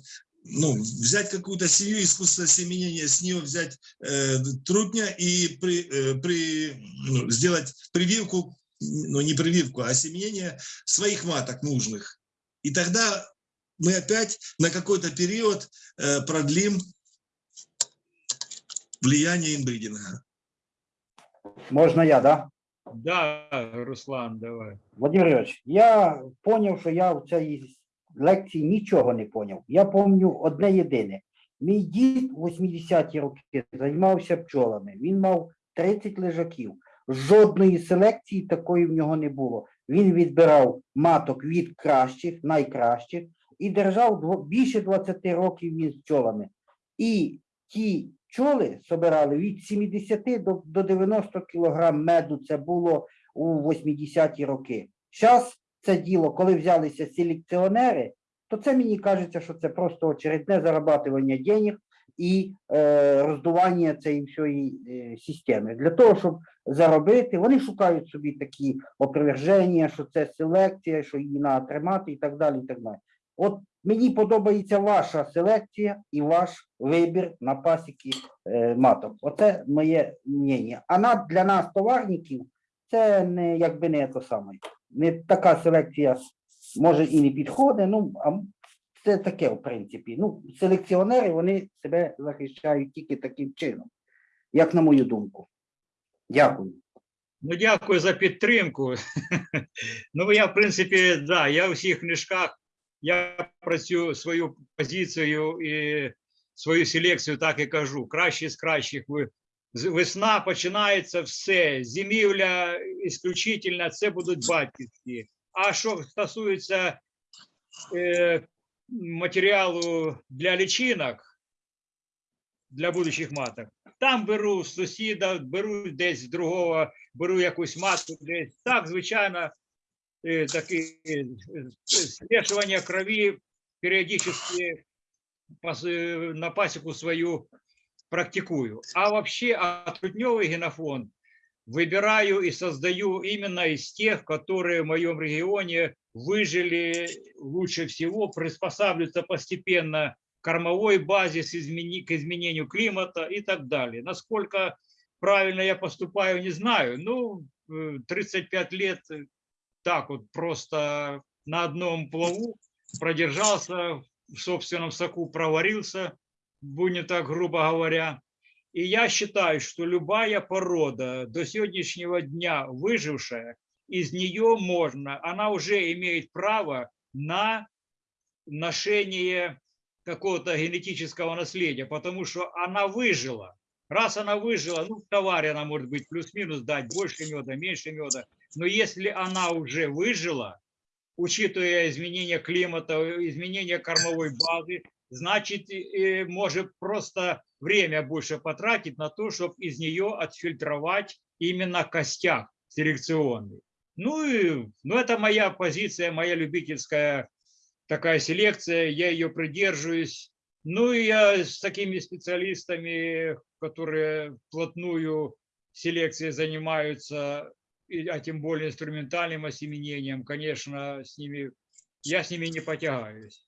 ну, взять какую-то семью искусственного семенения, с нее взять э, трутня и при, э, при, ну, сделать прививку, ну не прививку, а семенение своих маток нужных. И тогда мы опять на какой-то период э, продлим влияние инбридинга. Можна я, да? Да, Руслан, давай. Владимир Ігорович, я зрозумів, що я в цій лекції нічого не зрозумів. Я пам'ятаю одне єдине. Мій дід у 80-ті роки займався пчолами. Він мав 30 лежаків. Жодної селекції такої в нього не було. Він відбирав маток від кращих, найкращих, і держав більше 20 років він з пчолами. І ті пчоли собирали від 70 до, до 90 кілограм меду. Це було у 80-ті роки. Зараз це діло, коли взялися селекціонери, то це мені кажеться, що це просто очередне зарабатування денег і е, роздування цієї всієї е, системи. Для того, щоб заробити, вони шукають собі такі опроверження, що це селекція, що її треба тримати і так далі. І так далі. От мені подобається ваша селекція і ваш вибір на пасіки е, маток. Оце моє мнення. А для нас, товарників, це не якби не то саме. Не така селекція може і не підходить. Ну, а це таке, в принципі. Ну, селекціонери вони себе захищають тільки таким чином, як на мою думку. Дякую. Ну, дякую за підтримку. Ну, я, в принципі, да, я у всіх книжках я працюю свою позицію і свою селекцію так і кажу. Кращі з кращих. Весна починається все. Зимівля ісключительно, це будуть батьківські. А що стосується е, матеріалу для лічинок, для будущих маток, там беру сусіда, беру десь другого, беру якусь матку десь. Так, звичайно, е, таке е, смешивание крови периодически э, на пасеку свою практикую. А вообще отрутневый генофонд выбираю и создаю именно из тех, которые в моем регионе выжили лучше всего, приспосабливаются постепенно кормовой базе, с измени- к изменению климата и так далее. Насколько правильно я поступаю, не знаю. Ну, э, 35 лет э, так вот просто на одном плаву продержался, в собственном соку проварился, будем так грубо говоря. И я считаю, что любая порода до сегодняшнего дня выжившая, из нее можно, она уже имеет право на ношение какого-то генетического наследия, потому что она выжила. Раз она выжила, ну, в она может быть плюс-минус дать больше меда, меньше меда, но если она уже выжила, учитывая изменения климата, изменения кормовой базы, значит, может просто время больше потратить на то, чтобы из нее отфильтровать именно костяк селекционный. Ну, и, ну, это моя позиция, моя любительская такая селекция, я ее придерживаюсь. Ну, и я с такими специалистами, которые вплотную селекцией занимаются, а тем более инструментальным осеменением, конечно, с ними, я с ними не потягаюсь.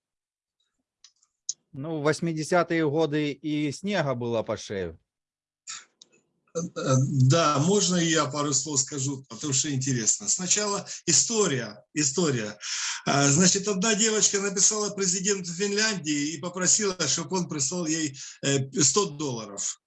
Ну, в 80-е годы и снега было по шею. Э, Да, можно я пару слов скажу, потому что интересно. Сначала история, история. А, Значит, одна девочка написала президенту Финляндии и попросила, чтобы он прислал ей э, 100 долларов.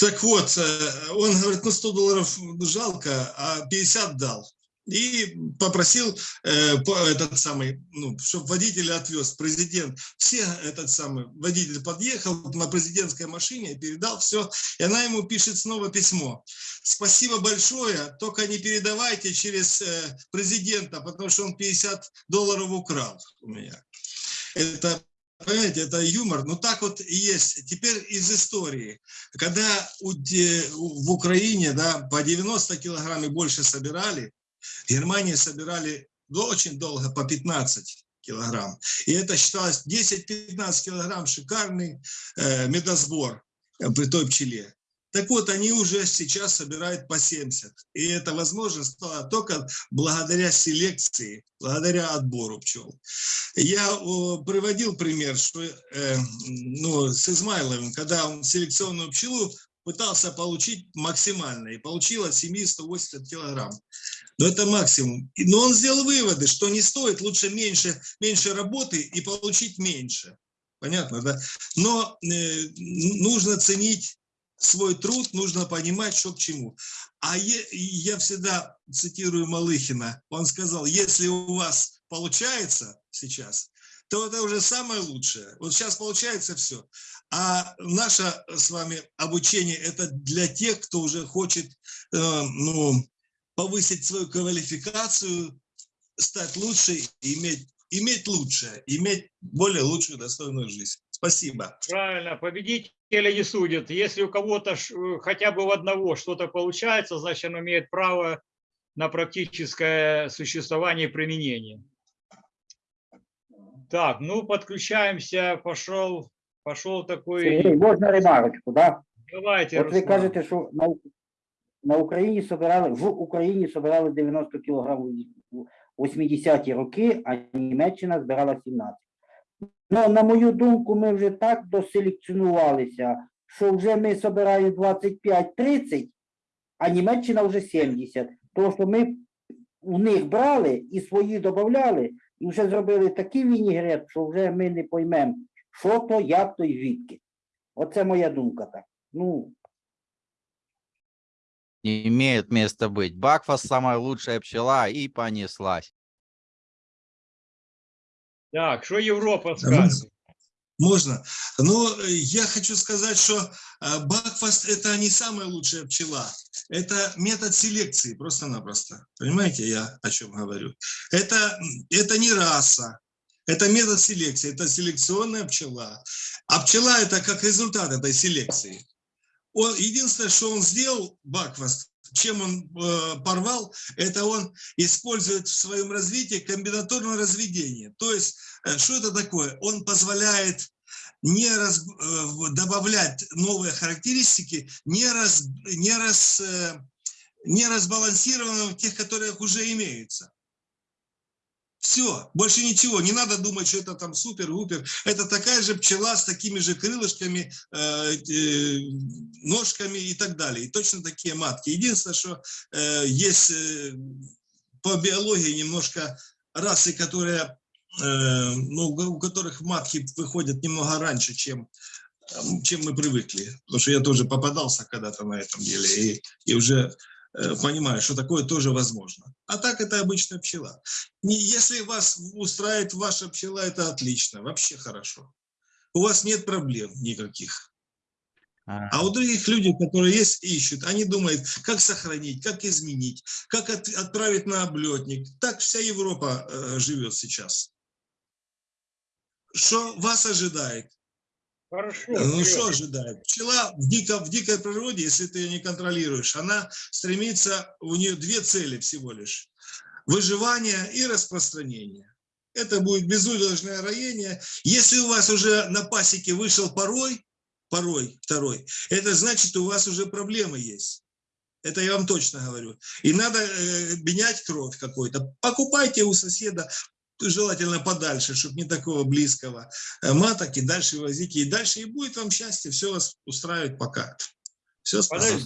Так вот, э, он говорит, ну 100 долларов жалко, а 50 дал. И попросил э, этот самый, ну, чтобы водителя отвез, президент. Все этот самый водитель подъехал на президентской машине, передал все, и она ему пишет снова письмо. Спасибо большое, только не передавайте через э, президента, потому что он 50 долларов украл у меня. Это, понимаете, это юмор, но так вот и есть. Теперь из истории. Когда в Украине да, по 90 килограмм и больше собирали, в Германии собирали очень долго по 15 килограмм. И это считалось 10-15 килограмм шикарный э, медосбор э, при той пчеле. Так вот, они уже сейчас собирают по 70. И это возможно стало только благодаря селекции, благодаря отбору пчел. Я приводил пример, что э, ну, с Измайловым, когда он селекционную пчелу пытался получить максимально, и получил от семьи 180 килограмм. Но это максимум. Но он сделал выводы, что не стоит, лучше меньше, меньше работы и получить меньше. Понятно, да? Но э, нужно ценить свой труд, нужно понимать, что к чему. А е- я всегда цитирую Малыхина, он сказал, если у вас получается сейчас, то это уже самое лучшее. Вот сейчас получается все. А наше с вами обучение – это для тех, кто уже хочет э, ну, повысить свою квалификацию, стать лучше, иметь, иметь лучшее, иметь более лучшую достойную жизнь. Спасибо. Правильно, победители не судят. Если у кого-то ш- э, хотя бы у одного что-то получается, значит, он имеет право на практическое существование и применение. Так, ну, подключаемся, пошел, пошел Сергій, такой, можна ремарочку, да? давайте, От ви Руслан. кажете, що на, У- на Україні собирали, в Україні собирали 90 кг у 80-ті роки, а Німеччина збирала 17. Ну, на мою думку, ми вже так доселекціонувалися, що вже ми собираємо 25-30, а Німеччина вже 70. Тому що ми у них брали і свої додавали, і вже зробили такий вінігрет, що вже ми не поймемо, що то, як то і звідки. Оце моя думка так. Ну, имеет места быть. Бакфас лучшая пчела и понеслась. Так, что Европа ну, скажет? Можно? Ну, э, я хочу сказать, что э, Бакфаст – это не самая лучшая пчела. Это метод селекции, просто-напросто. Понимаете, я о чем говорю? Это, это не раса, это метод селекции, это селекционная пчела. А пчела – это как результат этой селекции. Он, единственное, что он сделал, Бакфаст, чем он э, порвал, это он использует в своем развитии комбинаторное разведение. То есть Э, Что это такое? Он позволяет не раз, э, добавлять новые характеристики, не, раз, не, раз, э, не разбалансированным тех, которые уже имеются. Все, больше ничего, не надо думать, что это там супер-гупер. Это такая же пчела с такими же крылышками, э, э, ножками и так далее. И точно такие матки. Единственное, что э, есть э, по биологии немножко расы, которые э, ну, у которых матки выходят немного раньше, чем, эм, чем мы привыкли. Потому что я тоже попадался когда-то на этом деле и, и уже понимаю, что такое тоже возможно. А так это обычная пчела. Если вас устраивает ваша пчела, это отлично, вообще хорошо. У вас нет проблем никаких. А, А у других людей, которые есть, ищут, они думают, как сохранить, как изменить, как от- отправить на облетник. Так вся Европа э, живет сейчас. Что вас ожидает? Хорошо. Ну вперед. что ожидает? Пчела в, дико, в дикой природе, если ты ее не контролируешь, она стремится, у нее две цели всего лишь. Выживание и распространение. Это будет безудержное роение. Если у вас уже на пасеке вышел порой, порой второй, это значит, у вас уже проблемы есть. Это я вам точно говорю. И надо э, менять кровь какой-то. Покупайте у соседа, желательно подальше, чтобы не такого близкого э, маток, и дальше возите, и дальше, и будет вам счастье, все вас устраивает пока. Все, спасибо.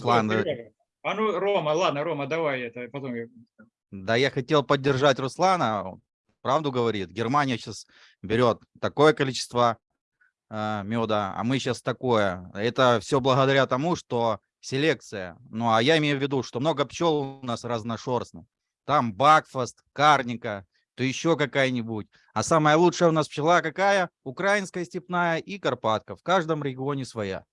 А ну, Рома, ладно, Рома, давай это, потом я- Да, я хотел поддержать Руслана. Правду говорит. Германия сейчас берет такое количество э, меда, а мы сейчас такое. Это все благодаря тому, что селекция. Ну, а я имею в виду, что много пчел у нас разношерстных. Там Бакфаст, Карника, то еще какая-нибудь. А самая лучшая у нас пчела какая? Украинская степная и Карпатка. В каждом регионе своя.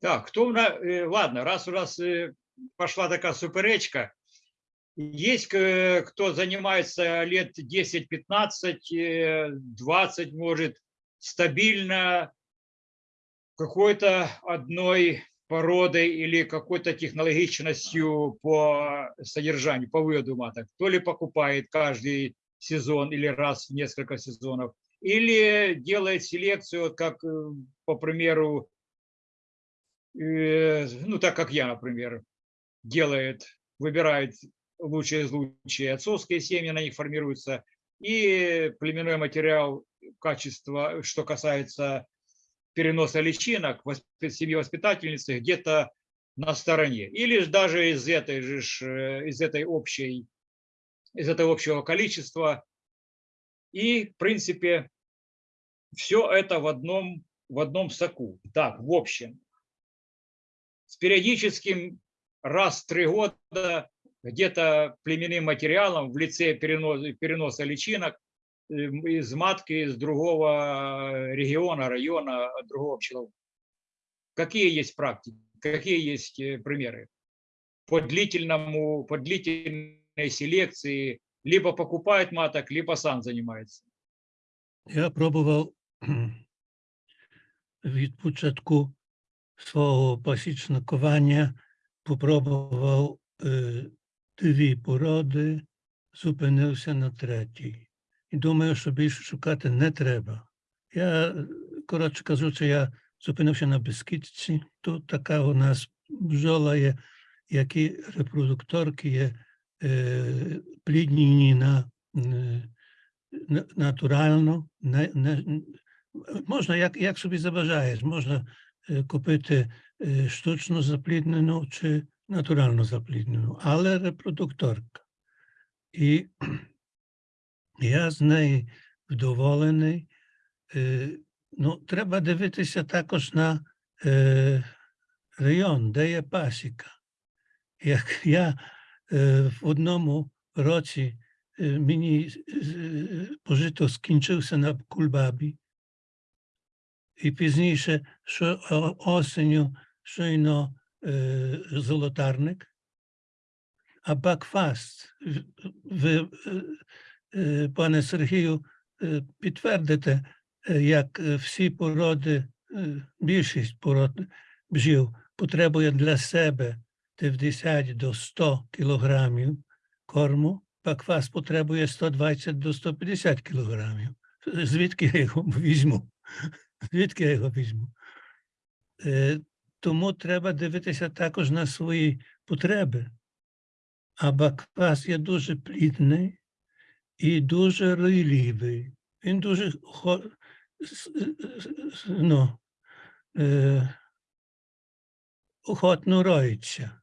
Так, кто у нас, э, ладно, раз у нас э, пошла такая суперечка, есть э, кто занимается лет 10-15, э, 20, может, стабильно какой-то одной породой или какой-то технологичностью по содержанию, по выводу маток, то ли покупает каждый сезон или раз в несколько сезонов, или делает селекцию, вот как, э, по примеру, э, ну, так как я, например, делает, выбирает лучшие из лучшие отцовские семьи, на них формируются, и племенной материал, качество, что касается переноса личинок, воспи- семьи воспитательницы где-то на стороне. Или даже из этой же, э, из этой общей, из этого общего количества. И, в принципе, все это в одном, в одном соку. Так, в общем, с периодическим раз в три года где-то племенным материалом в лице переноса, переноса личинок из матки из другого региона, района, другого пчеловода. Какие есть практики, какие есть э, примеры? По длительному, по длительной селекции либо покупает маток, либо сам занимается. Я пробував кхм, від початку свого пасічникування, попробував е, дві породи, зупинився на третій. І думаю, що більше шукати не треба. Я, коротше кажучи, я зупинився на Бескідці. Тут така у нас бджола є, які репродукторки є е, плідні на, е, натурально. Не, не, можна, як, як собі забажаєш, можна е, купити е, штучно запліднену чи натурально запліднену, але репродукторка. І я з неї вдоволений. Е, Ну, треба дивитися також на е, район, де є пасіка. Як я е, в одному році е, мені е, пожито скінчився на Кульбабі, і пізніше, що о- осеню щойно е, золотарник, а Бакфаст, в- ви, е, е, пане Сергію, е, підтвердите, е, як е, всі породи, е, більшість пород бджіл потребує для себе 90 до 100 кілограмів корму, Бакфаст потребує 120 до 150 кілограмів. Звідки я його візьму? Звідки я його візьму? Е, Тому треба дивитися також на свої потреби. А Бакфас є дуже плідний і дуже ройлівий. Він дуже ну, е, охотно роїться.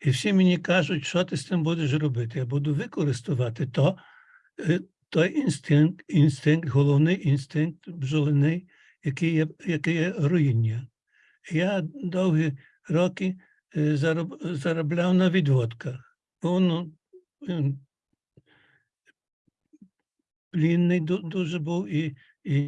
І всі мені кажуть, що ти з цим будеш робити. Я буду використовувати то, е, той інстинкт, інстинкт, головний інстинкт бджолиний, який є, який є руїння. Я довгі роки е, зароб, заробляв на відводках. Воно плінний дуже був, і, і,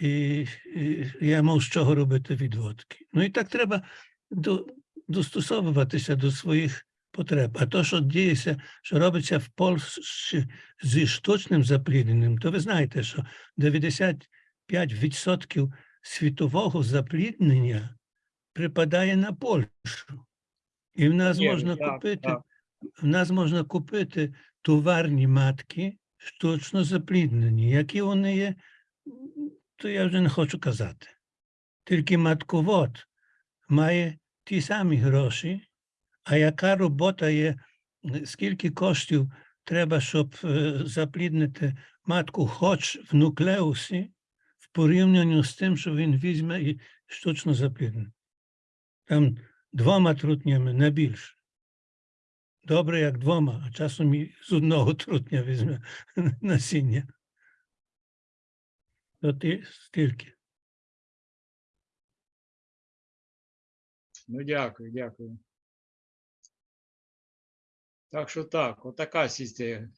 і, і я мав з чого робити відводки. Ну і так треба до, достосовуватися до своїх потреб. А то, що діється, що робиться в Польщі зі штучним заплідненням, то ви знаєте, що 95% світового запліднення припадає на Польщу. І в нас Є, можна так, купити, так. в нас можна купити товарні матки штучно запліднені. Які вони є, м, то я вже не хочу казати. Тільки матковод має ті самі гроші, а яка робота є, е, скільки коштів треба, щоб е, запліднити матку хоч в нуклеусі, в порівнянні з тим, що він візьме і штучно запліднить. Там двома трутнями не більше. Добре, як двома, а часом і з одного трутня візьме насіння. То ти стільки. Ну, дякую, дякую. Так що так, отака система.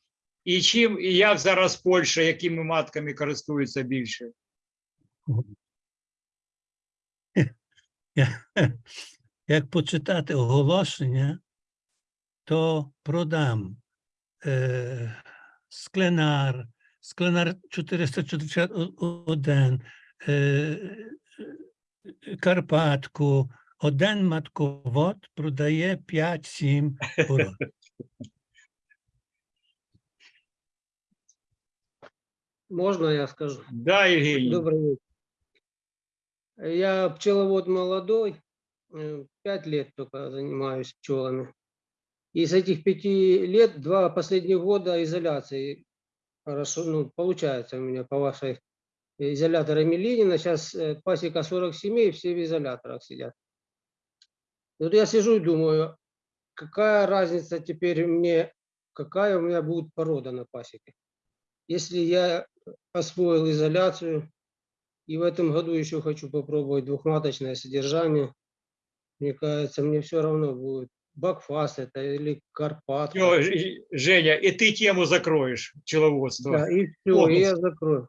І чим, і як зараз Польща, якими матками користується більше? Як почитати оголошення, то продам е, скленар, скленар 441, е, е, Карпатку, один матковод продає 5-7 пород. Можно я скажу? Да, Євгеній. Добрый вечер. Я пчеловод молодой, э, пять лет только занимаюсь пчелами. И с этих пяти лет два последних года изоляции хорошо, ну, получается у меня по вашей изоляторы Милинина. Сейчас э, пасека 40 семей, все в изоляторах сидят. Вот я сижу и думаю, какая разница теперь мне, какая у меня будет порода на пасеке. Если я освоил изоляцию, и в этом году еще хочу попробовать двухматочное содержание. Мне кажется, мне все равно будет бакфаст это или карпат. Всё, Ж- Женя, і ти тему закроєш пчеловодство. Да, и все, и я закрою.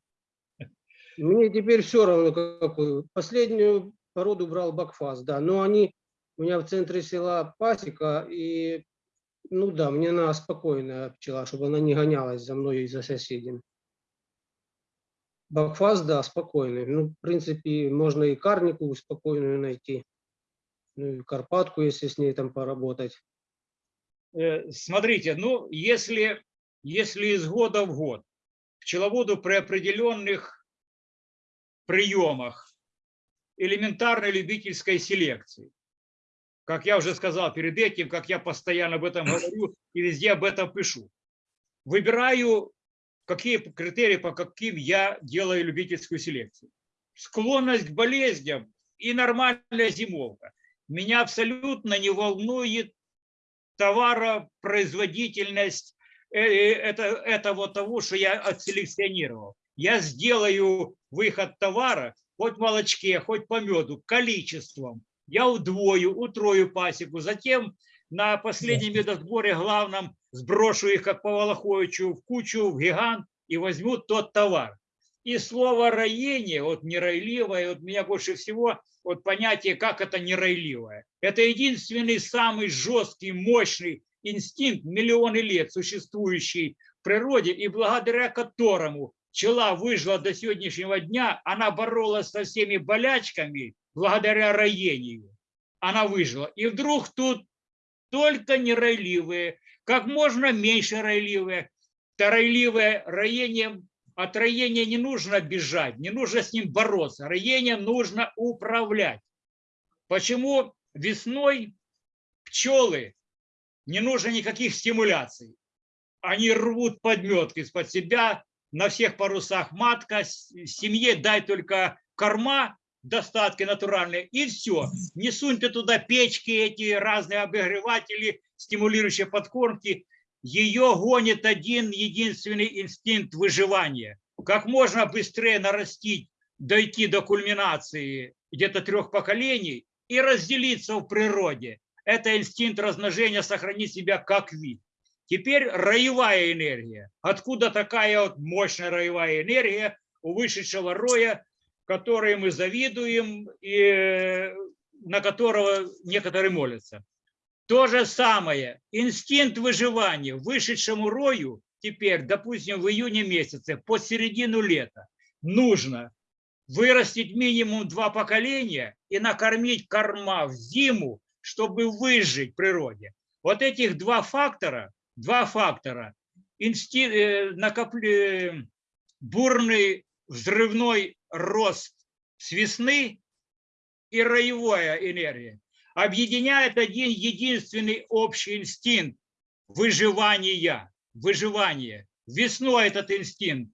Мне теперь все равно какую. Последнюю породу брал бакфаст, да, но они у меня в центре села пасека, и ну да, мне надо спокойная пчела, чтобы она не гонялась за мной и за соседями. Бакфаст, да, спокойный. Ну, в принципе, можно и карнику спокойную найти. Ну, и карпатку, если с ней там поработать. Э, Смотрите, ну, если, если из года в год пчеловоду при определенных приемах элементарной любительской селекции. Как я уже сказал перед этим, как я постоянно об этом говорю и везде об этом пишу. Выбираю, какие критерии, по каким я делаю любительскую селекцию. Склонность к болезням и нормальная зимовка. Меня абсолютно не волнует товаропроизводительность э, э, это, этого того, что я отселекционировал. Я сделаю выход товара хоть в молочке, хоть по меду, количеством. Я удвою, утрою пасеку. Затем на последнем медосборе главном сброшу их, как по Волоховичу, в кучу, в гигант и возьму тот товар. И слово роение, вот неройливое, вот меня больше всего вот понятие, как это неройливое. Это единственный самый жесткий, мощный инстинкт, миллионы лет существующий в природе, и благодаря которому пчела выжила до сегодняшнего дня, она боролась со всеми болячками благодаря роению. Она выжила. И вдруг тут только неройливые, как можно меньше ройливые. Ройливое роение от роения не нужно бежать, не нужно с ним бороться. Роением нужно управлять. Почему весной пчелы не нужно никаких стимуляций? Они рвут подметки из-под себя, на всех парусах матка, семье дай только корма, достатки натуральные, и все. Не суньте туда печки, эти разные обогреватели, стимулирующие подкормки ее гонит один единственный инстинкт выживания. Как можно быстрее нарастить, дойти до кульминации где-то трех поколений и разделиться в природе. Это инстинкт размножения, сохранить себя как вид. Теперь роевая энергия. Откуда такая вот мощная роевая энергия у вышедшего роя, которой мы завидуем и на которого некоторые молятся? То же самое, инстинкт выживания вышедшему рою теперь, допустим, в июне месяце, под середину лета, нужно вырастить минимум два поколения и накормить корма в зиму, чтобы выжить в природе. Вот этих два фактора, два фактора, инстинкт, э, накопле, бурный взрывной рост с весны и роевая энергия, объединяет один единственный общий инстинкт выживания. Выживание. Весной этот инстинкт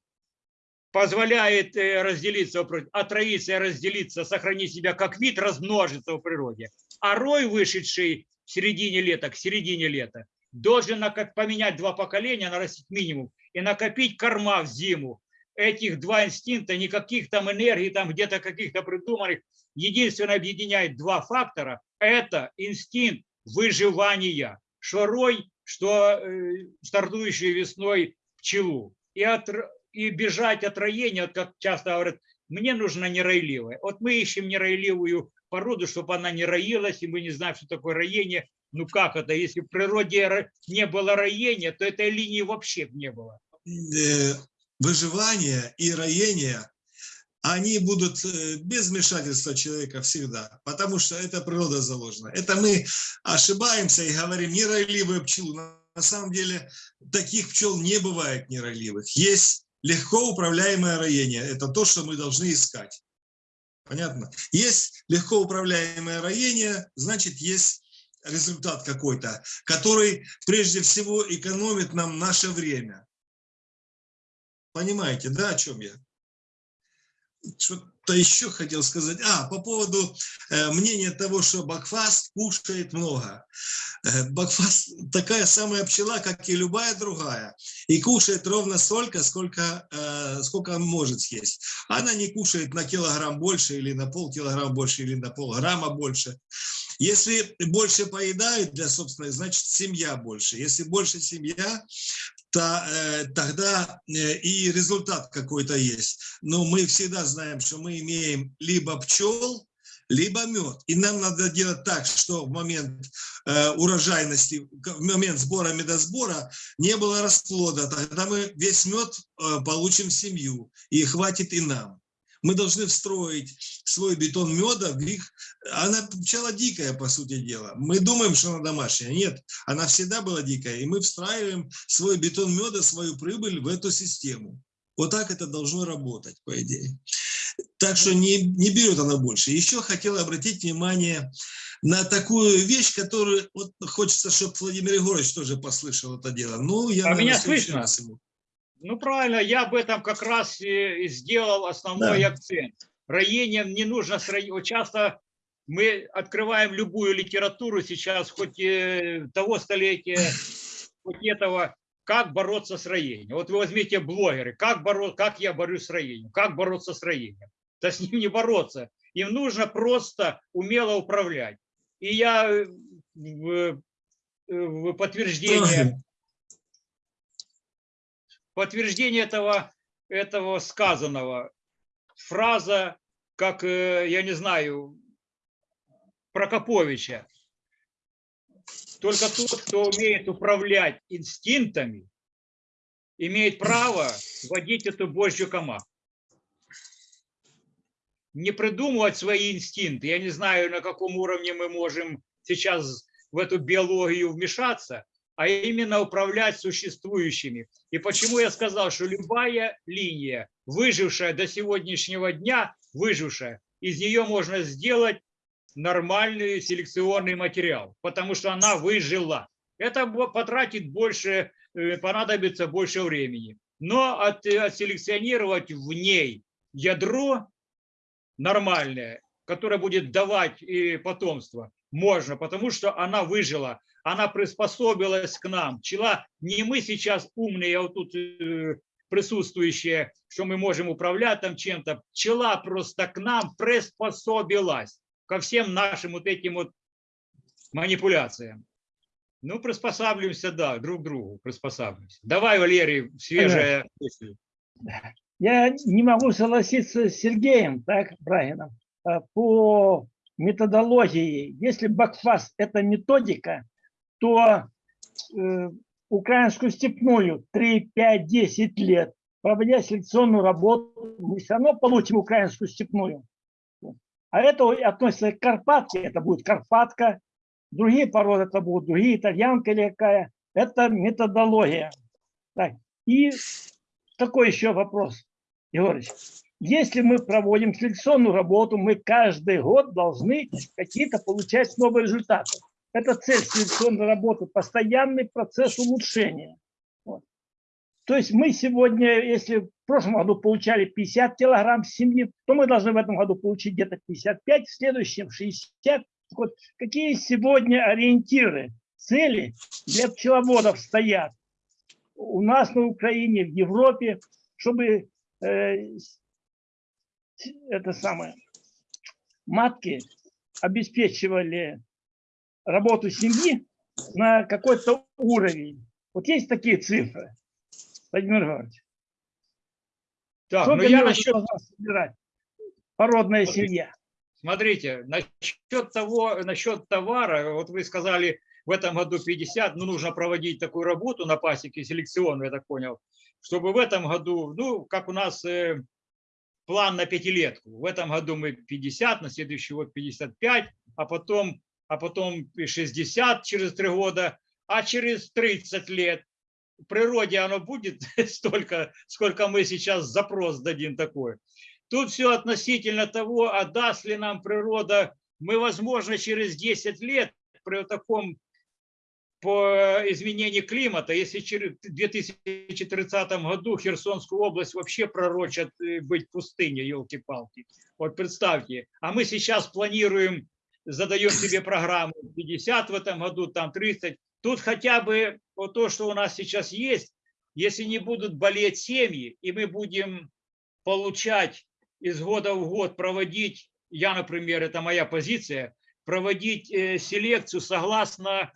позволяет э, разделиться, отроиться разделиться, сохранить себя как вид, размножиться в природе. А рой, вышедший в середине лета, к середине лета, должен поменять два поколения, нарастить минимум и накопить корма в зиму. Этих два инстинкта, никаких там энергий, там где-то каких-то придуманных, единственное объединяет два фактора – это инстинкт выживания, что рой, что э, стартующий весной пчелу. И, от, и бежать от роения, как часто говорят, мне нужно неройливое. Вот мы ищем неройливую породу, чтобы она не роилась, и мы не знаем, что такое роение. Ну как это? Если в природе не было роения, то этой линии вообще не было. Э, выживание и роение они будут э, без вмешательства человека всегда, потому что это природа заложена. Это мы ошибаемся и говорим неройливые пчелы. На самом деле таких пчел не бывает неройливых. Есть легко управляемое роение. Это то, что мы должны искать. Понятно? Есть легко управляемое роение, значит, есть результат какой-то, который прежде всего экономит нам наше время. Понимаете, да, о чем я? Что-то еще хотел сказать. А, по поводу э, мнения того, что Бакфаст кушает много. Э, Бакфаст такая самая пчела, как и любая другая. И кушает ровно столько, сколько, э, сколько он может съесть. Она не кушает на килограмм больше или на полкилограмма больше или на полграмма больше. Если больше поедают для собственной, значит семья больше. Если больше семья, то, э, тогда э, и результат какой-то есть. Но мы всегда знаем, что мы имеем либо пчел, либо мед. И нам надо делать так, что в момент э, урожайности, в момент сбора медосбора не было расплода. Тогда мы весь мед э, получим в семью, и хватит и нам мы должны встроить свой бетон меда в их... Она пчела дикая, по сути дела. Мы думаем, что она домашняя. Нет, она всегда была дикая. И мы встраиваем свой бетон меда, свою прибыль в эту систему. Вот так это должно работать, по идее. Так что не, не берет она больше. Еще хотел обратить внимание на такую вещь, которую вот хочется, чтобы Владимир Егорович тоже послышал это дело. Ну, я А наверное, меня слышно? ему. Ну, правильно, я об этом как раз и сделал основной Да. акцент. Роением не нужно. Вот часто мы открываем любую литературу сейчас, хоть э, того столетия, хоть этого, как бороться с роением. Вот вы возьмите блогеры, как, боро, как я борюсь с роением, как бороться с роением. Да с ним не бороться. Им нужно просто умело управлять. И я э, в, в подтверждение. Подтверждение этого, этого сказанного. Фраза, как, э, я не знаю, Прокоповича. Только тот, кто умеет управлять инстинктами, имеет право водить эту божью команду. Не придумывать свои инстинкты. Я не знаю, на каком уровне мы можем сейчас в эту биологию вмешаться, а именно управлять существующими. И почему я сказал, что любая линия, выжившая до сегодняшнего дня, выжившая, из нее можно сделать нормальный селекционный материал, потому что она выжила. Это потратит больше, э, понадобится больше времени. Но от, э, отселекционировать в ней ядро нормальное, которое будет давать и потомство, можно, потому что она выжила, она приспособилась к нам. Пчела, не мы сейчас умные, а вот тут э, присутствующие, что мы можем управлять там чем-то. Пчела просто к нам приспособилась ко всем нашим вот этим вот манипуляциям. Ну, приспосабливаемся, да, друг к другу приспосабливаемся. Давай, Валерий, свежая мысль. Я не могу согласиться с Сергеем, так, Брагином, э, по методологии. Если бакфаст – это методика, то э, украинскую степную 3, 5, 10 лет, проводя селекционную работу, мы все равно получим украинскую степную. А это относится к Карпатке, это будет Карпатка, другие породы это будут другие, итальянка или какая. Это методология. Так. И такой еще вопрос, Егорыч. Если мы проводим селекционную работу, мы каждый год должны какие-то получать новые результаты. Это цель селекционной работы, постоянный процесс улучшения. Вот. То есть мы сегодня, если в прошлом году получали 50 килограмм семьи, то мы должны в этом году получить где-то 55, в следующем 60. Так Вот, какие сегодня ориентиры, цели для пчеловодов стоят у нас на Украине, в Европе, чтобы э, это самое, матки обеспечивали работу семьи на какой-то уровень. Вот есть такие цифры, Владимир Иванович. Так, Сколько ну я насчет должна собирать породная Смотри. семья? Смотрите, насчет того, насчет товара, вот вы сказали, в этом году 50, ну, нужно проводить такую работу на пасеке селекционную, я так понял, чтобы в этом году, ну, как у нас э, план на пятилетку, в этом году мы 50, на следующий год 55, а потом, а потом и 60 через три года, а через 30 лет. В природе оно будет столько, сколько мы сейчас запрос дадим такой. Тут все относительно того, а даст ли нам природа, мы, возможно, через 10 лет при таком по изменению климата, если в 2030 году Херсонскую область вообще пророчат э, быть пустыней, елки-палки. Вот представьте, а мы сейчас планируем, задаем себе программу 50 в этом году, там 30. Тут хотя бы вот то, что у нас сейчас есть, если не будут болеть семьи, и мы будем получать из года в год проводить, я, например, это моя позиция, проводить э, селекцию согласно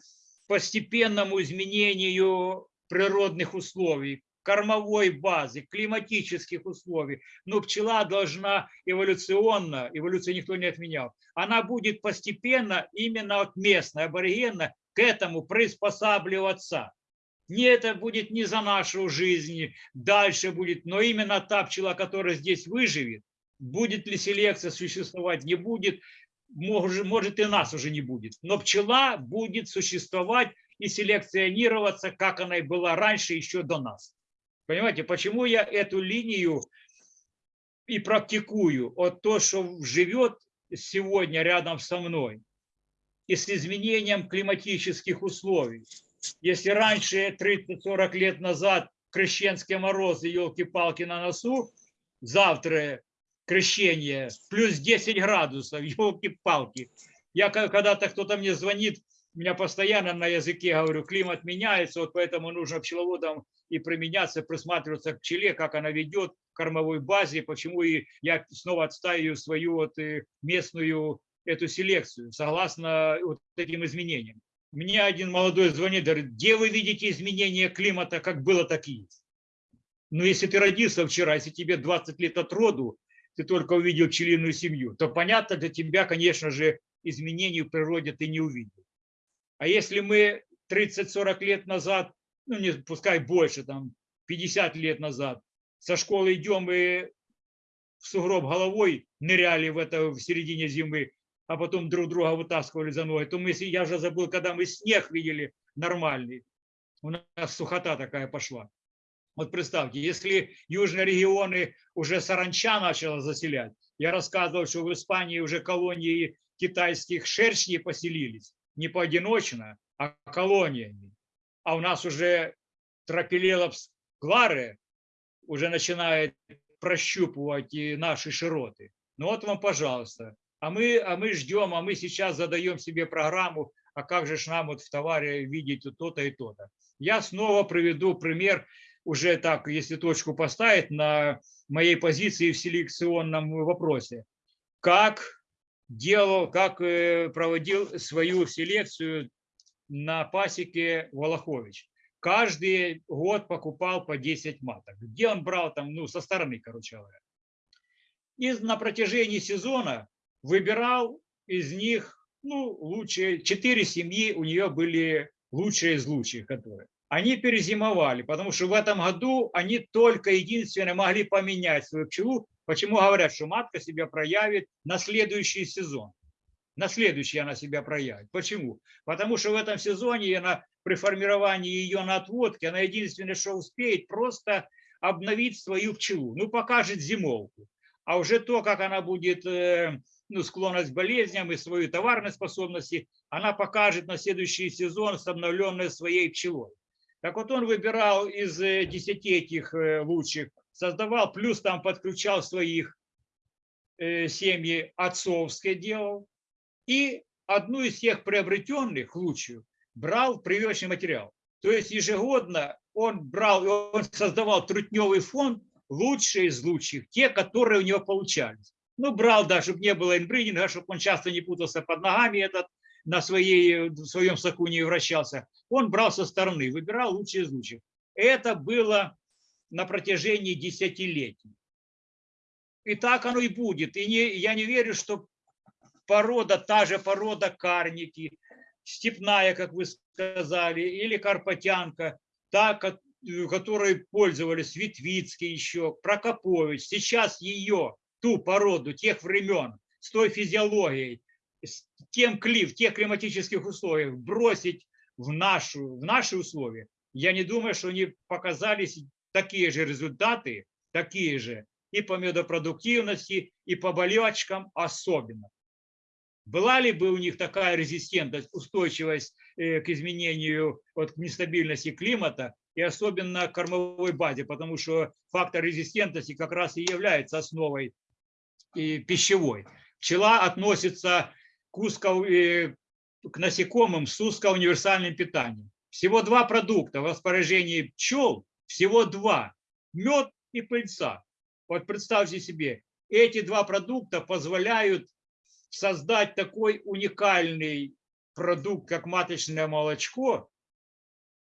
постепенному изменению природных условий, кормовой базы, климатических условий. Но пчела должна эволюционно, эволюцию никто не отменял, она будет постепенно, именно от местной, аборигенно, к этому приспосабливаться. Не это будет не за нашу жизнь, дальше будет, но именно та пчела, которая здесь выживет, будет ли селекция существовать, не будет, может, может и нас уже не будет. Но пчела будет существовать и селекционироваться, как она и была раньше, еще до нас. Понимаете, почему я эту линию и практикую? Вот то, что живет сегодня рядом со мной, и с изменением климатических условий. Если раньше, 30-40 лет назад, крещенские морозы, елки-палки на носу, завтра крещение, плюс 10 градусов, елки-палки. Я когда-то кто-то мне звонит, у меня постоянно на языке говорю, климат меняется, вот поэтому нужно пчеловодам и применяться, присматриваться к пчеле, как она ведет кормовой базе, почему и я снова отстаиваю свою вот э, местную эту селекцию, согласно вот этим изменениям. Мне один молодой звонит, говорит, где вы видите изменения климата, как было, так и есть. Ну, если ты родился вчера, если тебе 20 лет от роду, ты только увидел пчелиную семью, то понятно для тебя, конечно же, изменений в природе ты не увидел. А если мы 30-40 лет назад, ну не пускай больше, там 50 лет назад, со школы идем и в сугроб головой ныряли в это в середине зимы, а потом друг друга вытаскивали за ноги, то мы, я уже забыл, когда мы снег видели нормальный, у нас сухота такая пошла. Вот представьте, если южные регионы уже саранча начала заселять, я рассказывал, что в Испании уже колонии китайских шершней поселились, не поодиночно, а колониями. А у нас уже тропилелопс гвары уже начинает прощупывать и наши широты. Ну вот вам, пожалуйста. А мы, а мы ждем, а мы сейчас задаем себе программу, а как же ж нам вот в товаре видеть то-то и то-то. Я снова приведу пример, уже так, если точку поставить на моей позиции в селекционном вопросе. Как делал, как э, проводил свою селекцию на пасеке Волохович. Каждый год покупал по 10 маток. Где он брал там, ну, со стороны, короче говоря. И на протяжении сезона выбирал из них, ну, лучшие, четыре семьи у нее были лучшие из лучших, которые. Они перезимовали, потому что в этом году они только единственное могли поменять свою пчелу. Почему говорят, что матка себя проявит на следующий сезон? На следующий она себя проявит. Почему? Потому что в этом сезоне она при формировании ее на отводке, она единственное, что успеет, просто обновить свою пчелу. Ну, покажет зимовку. А уже то, как она будет э, ну, склонность к болезням и свою товарной способности, она покажет на следующий сезон с обновленной своей пчелой. Так вот он выбирал из э, 10 этих э, лучших, создавал, плюс там подключал своих э, семьи отцовское делал. И одну из тех приобретенных, лучшую, брал прививочный материал. То есть ежегодно он брал, он создавал трутневый фонд, лучшие из лучших, те, которые у него получались. Ну, брал, да, чтобы не было инбридинга, чтобы он часто не путался под ногами этот, на своей, в своем соку не вращался. Он брал со стороны, выбирал лучшие из лучших. Это было на протяжении десятилетий. И так оно и будет. И не, я не верю, что порода, та же порода карники, степная, как вы сказали, или карпатянка, та, ко- которой пользовались Витвицкий еще, Прокопович, сейчас ее, ту породу тех времен, с той физиологией, тем кли, в тех климатических условиях бросить в, нашу, в наши условия, я не думаю, что они показались такие же результаты, такие же и по медопродуктивности, и по болячкам особенно. Была ли бы у них такая резистентность, устойчивость э, к изменению, к нестабильности климата и особенно кормовой базе, потому что фактор резистентности как раз и является основой и пищевой. Пчела относится к, узко, э, к насекомым с узкоуниверсальным питанием. Всего два продукта в распоряжении пчел, всего два. Мед и пыльца. Вот представьте себе, эти два продукта позволяют создать такой уникальный продукт, как маточное молочко,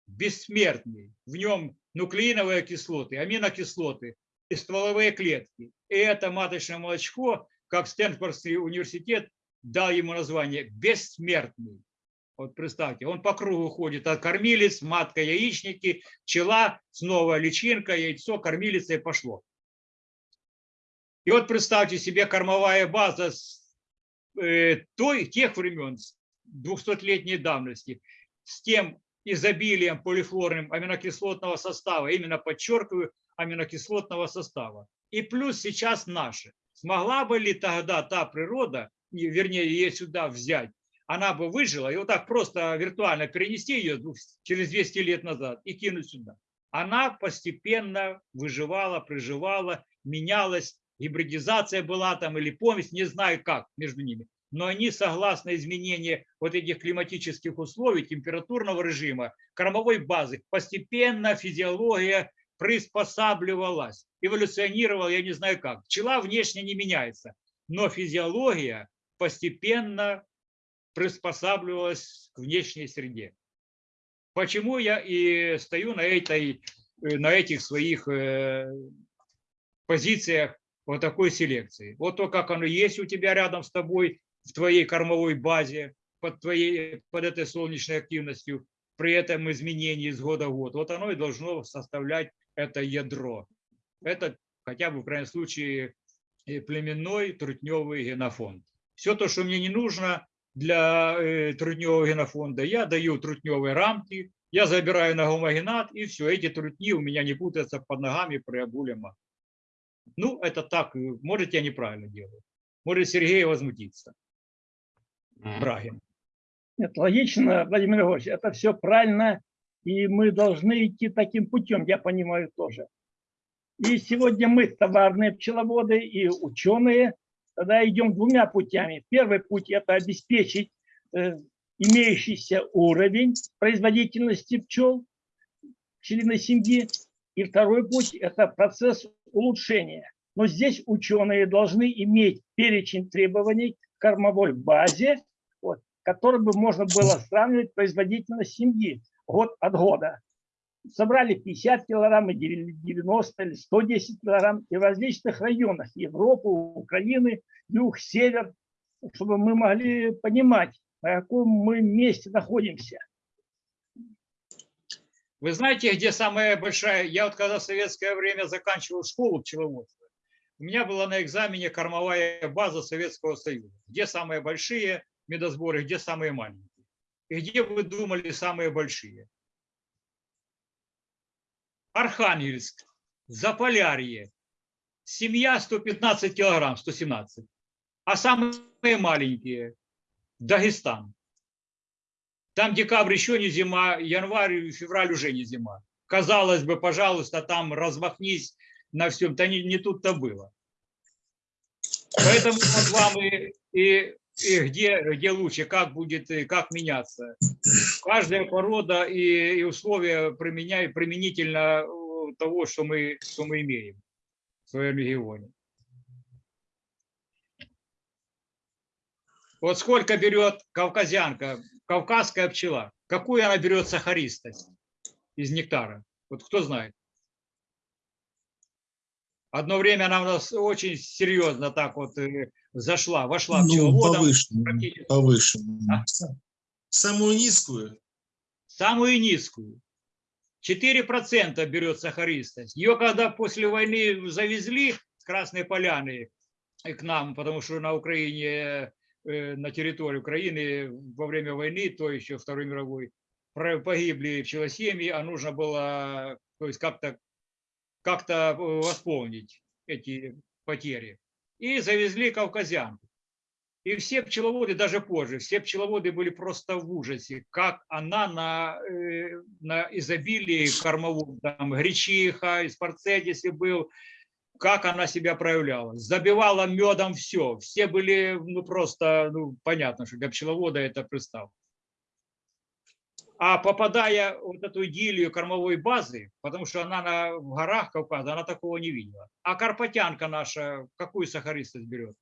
бессмертный. В нем нуклеиновые кислоты, аминокислоты и стволовые клетки. И это маточное молочко, как Стэнфордский университет дал ему название «бессмертный». Вот представьте, он по кругу ходит от кормилец, матка, яичники, пчела, снова личинка, яйцо, кормилица и пошло. И вот представьте себе кормовая база с, э, той, тех времен, 200-летней давности, с тем изобилием полифлорным аминокислотного состава, именно подчеркиваю, аминокислотного состава. И плюс сейчас наши. Смогла бы ли тогда та природа, вернее, ее сюда взять, она бы выжила, и вот так просто виртуально перенести ее через 200 лет назад и кинуть сюда. Она постепенно выживала, приживала, менялась, гибридизация была там или помесь, не знаю как между ними. Но они, согласно изменению вот этих климатических условий, температурного режима, кормовой базы, постепенно физиология приспосабливалась, эволюционировала, я не знаю как. Пчела внешне не меняется, но физиология постепенно приспосабливалась к внешней среде. Почему я и стою на, этой, э, на этих своих э, позициях вот такой селекции. Вот то, как оно есть у тебя рядом с тобой, в твоей кормовой базе, под, твоей, под этой солнечной активностью, при этом изменении с года в год. Вот оно и должно составлять это ядро. Это хотя бы в крайнем случае племенной трутневый генофонд. Все то, что мне не нужно для э, трутневого генофонда, я даю трутневые рамки, я забираю на гомогенат, и все, эти трутни у меня не путаются под ногами при обуле матки. Ну, это так, э, может, я неправильно делаю. Может, Сергей возмутится. Брагин. Нет, логично, Владимир Григорьевич, это все правильно, и мы должны идти таким путем, я понимаю тоже. И сегодня мы, товарные пчеловоды и ученые, тогда идем двумя путями. Первый путь – это обеспечить э, имеющийся уровень производительности пчел, пчелиной семьи. И второй путь – это процесс улучшения. Но здесь ученые должны иметь перечень требований к кормовой базе, вот, который бы можно было сравнивать производительность семьи год от года. Собрали 50 килограмм, и 90 или 110 килограмм и в различных районах Европы, Украины, юг, север, чтобы мы могли понимать, на каком мы месте находимся. Вы знаете, где самая большая... Я вот когда в советское время заканчивал школу пчеловодства, у меня была на экзамене кормовая база Советского Союза. Где самые большие медосборы, где самые маленькие. И где вы думали самые большие? Архангельск, Заполярье, семья 115 килограмм, 117. А самые маленькие – Дагестан. Там декабрь еще не зима, январь, февраль уже не зима. Казалось бы, пожалуйста, там размахнись на всем. Да не, не тут-то было. Поэтому вот вам и, и, и где, где лучше, как будет, как меняться. Каждая порода и, и условия применяют применительно э, того, что мы, что мы имеем в своем регионе. Вот сколько берет кавказянка, кавказская пчела? Какую она берет сахаристость из нектара? Вот кто знает? Одно время она у нас очень серьезно так вот э, зашла, вошла Ну, пчеловодом. повышенную, повышенную. А? Самую низкую? самую низкую. 4% берет сахаристость. Ее когда после войны завезли с Красной Поляны к нам, потому что на Украине, э, на территории Украины во время войны, то еще Второй мировой, погибли пчелосемьи, а нужно было то есть как-то как-то э, восполнить эти потери. И завезли кавказян. И все пчеловоды, даже позже, все пчеловоды были просто в ужасе, как она на, э, на изобилии кормовом, там, гречиха, из если был, как она себя проявляла. Забивала медом все. Все были, ну, просто, ну, понятно, что для пчеловода это представь. А попадая в вот эту идиллию кормовой базы, потому что она на, в горах Кавказа, она такого не видела. А карпатянка наша какую сахаристость берет?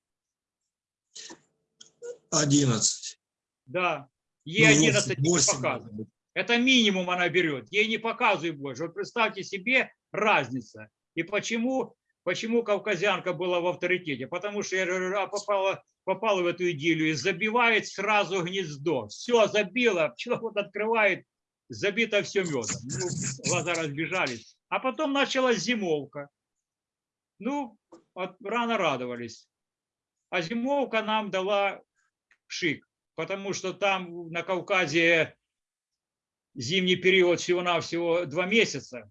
11. Да, ей Ну, 11 не показывают. Это минимум она берет, ей не показывай больше. Вот представьте себе разница. И почему, почему кавказянка была в авторитете? Потому что я говорю, а попала, попала в эту идиллию и забивает сразу гнездо. Все, забила, пчеловод открывает, забито все медом. Ну, глаза разбежались. А потом началась зимовка. Ну, от- рано радовались. А зимовка нам дала шик, потому что там на Кавказе зимний период всего-навсего два месяца,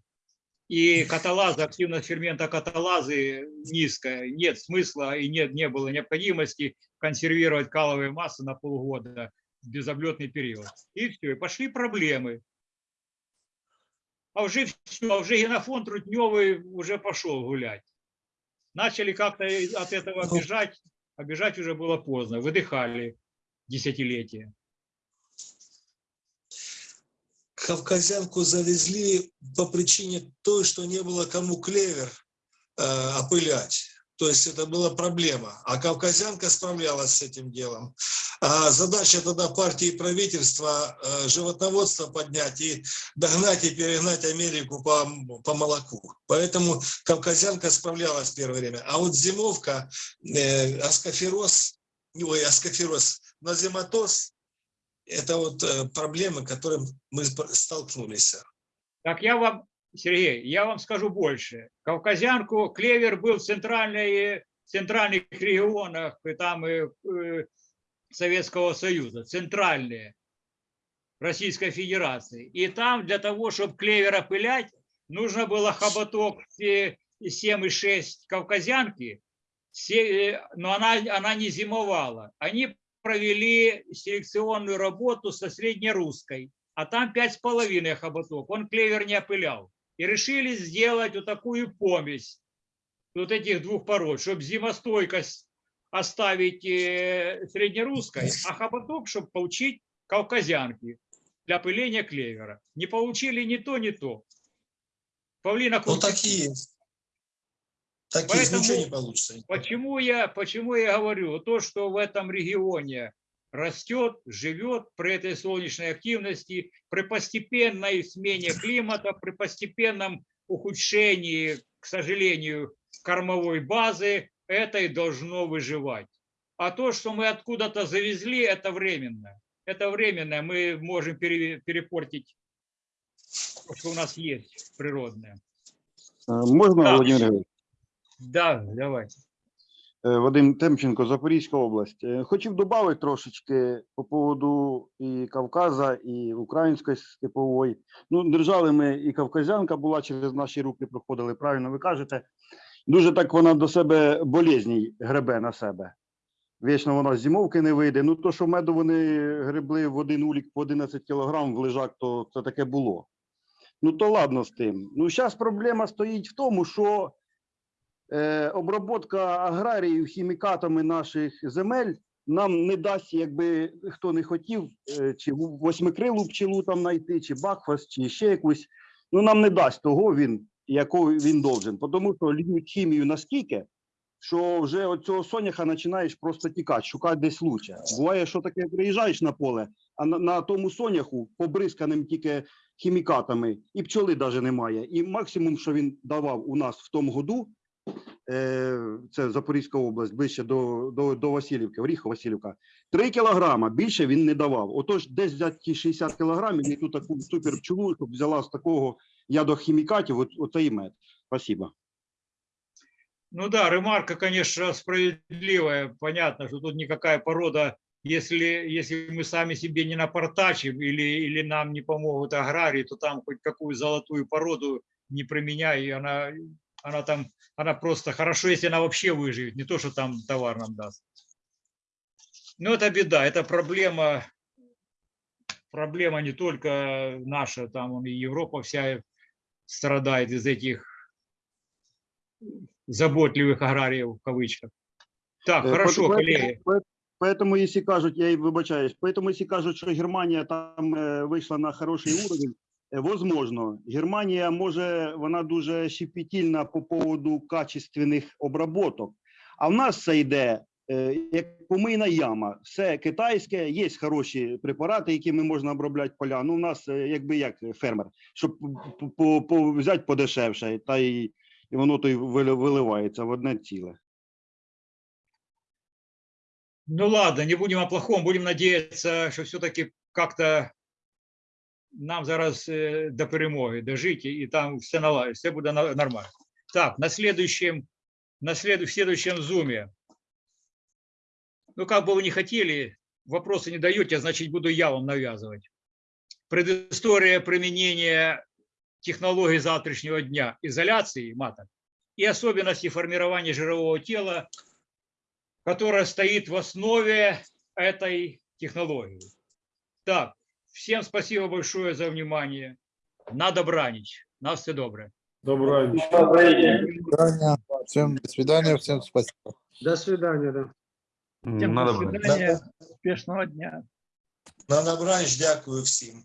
и каталаза, активность фермента каталазы низкая, нет смысла и нет, не было необходимости консервировать каловые массы на полгода в безоблетный период. И все, и пошли проблемы. А уже все, а уже генофонд трутневый уже пошел гулять. Начали как-то от этого Ну. бежать, а бежать уже было поздно, выдыхали десятилетия. Кавказянку завезли по причине той, что не было кому клевер э, опылять. То есть это была проблема. А кавказянка справлялась с этим делом. А задача тогда партии и правительства э, животноводство поднять и догнать и перегнать Америку по, по молоку. Поэтому кавказянка справлялась в первое время. А вот зимовка, э, аскофероз, ой, аскофероз, назематоз, это вот э, проблемы, к которым мы столкнулись. Так я вам, Сергей, я вам скажу больше. Кавказянку клевер был в центральной, центральных регионах и там и, э, Советского Союза, центральные Российской Федерации. И там для того, чтобы клевер опылять, нужно было хоботок э, 7,6 кавказянки, э, но она, она не зимовала. Они провели селекционную работу со среднерусской а там пять с половиной хоботок, он клевер не опылял. И решили сделать вот такую помесь вот этих двух пород, чтобы зимостойкость оставить э, среднерусской, а хоботок, чтобы получить кавказянки для опыления клевера. Не получили ни то, ни то. Павлина Ну так и есть. Так Поэтому- ничего не получится. Почему я, почему я говорю? То, что в этом регионе растет, живет при этой солнечной активности, при постепенной смене климата, при постепенном ухудшении, к сожалению, кормовой базы, это и должно выживать. А то, что мы откуда-то завезли, это временно. Это временно. Мы можем пере- перепортить то, что у нас есть природное. Е, Можна, Так. Володимир Григорович? Да, давайте. Е, Вадим Темченко, Запорізька область. Е, Хотів додати трошечки по поводу і Кавказа, і української степової. Ну, держали ми, і Кавказянка була через наші руки, проходили, правильно ви кажете. Дуже так вона до себе болезній гребе на себе. Вічно вона з зимовки не вийде. Ну, то, що меду вони гребли в один улік по 11 кілограм в лежак, то це таке було. Ну, то ладно з тим. Ну, зараз проблема стоїть в тому, що обробка аграріїв хімікатами наших земель нам не дасть, якби хто не хотів, е, чи восьмикрилу пчелу там знайти, чи бакфас, чи ще якусь. Ну нам не дасть того він, якого він должен. Тому що льють хімію наскільки, що вже від цього соняха починаєш просто тікати, шукати десь лучше. Буває, що таке приїжджаєш на поле, а на, на тому соняху побризканим тільки хімікатами, і пчоли навіть немає. І максимум, що він давав у нас в тому году, е, це Запорізька область, ближче до, до, до Васильівки, Оріхова Васильівка, 3 кілограма більше він не давав. Отож, десь взяти ті 60 кілограмів і ту таку супер пчелу, щоб взяла з такого ядохімікатів, от, мед. Спасибо. Ну да, ремарка, конечно, справедливая. Понятно, что тут никакая порода, если, если мы сами себе не напортачим или, или нам не помогут аграрии, то там хоть какую золотую породу не применяй, она, она там, она просто хорошо, если она вообще выживет, не то, что там товар нам даст. Но это беда, это проблема, проблема не только наша, там и Европа вся страдает из этих заботливых аграриев в кавычках. Так, Е, хорошо, коллеги. поэтому- если кажут, я и вибачаюсь, поэтому, если кажут, что Германия там е, вийшла на хороший уровень, возможно. Германія може, вона дуже щепетільна по поводу качественних обработок. А в нас це йде е, як помийна яма. Все китайське, є хороші препарати, якими можна обробляти поля. Ну, у нас е, якби як е, фермер, щоб по, по, по, взяти подешевше, та й, і воно то й виливається в одне ціле. Ну ладно, не будем о плохом, будем надеяться, что все-таки как-то нам зараз до перемоги дожить, и там все наладится, все будет нормально. Так, на следующем, на следу- в следующем зуме. Ну, как бы вы не хотели, вопросы не даете, значит, буду я вам навязывать. предыстория применения технологий завтрашнего дня изоляции маток и особенности формирования жирового тела, которая стоит в основе этой технологии. Так, всем спасибо большое за внимание. На добраніч. На все добре. Доброго свидания. Всем до свидания, всем спасибо. До свидания, да. Всем до свидания. Успешного дня. На добраніч, дякую всім.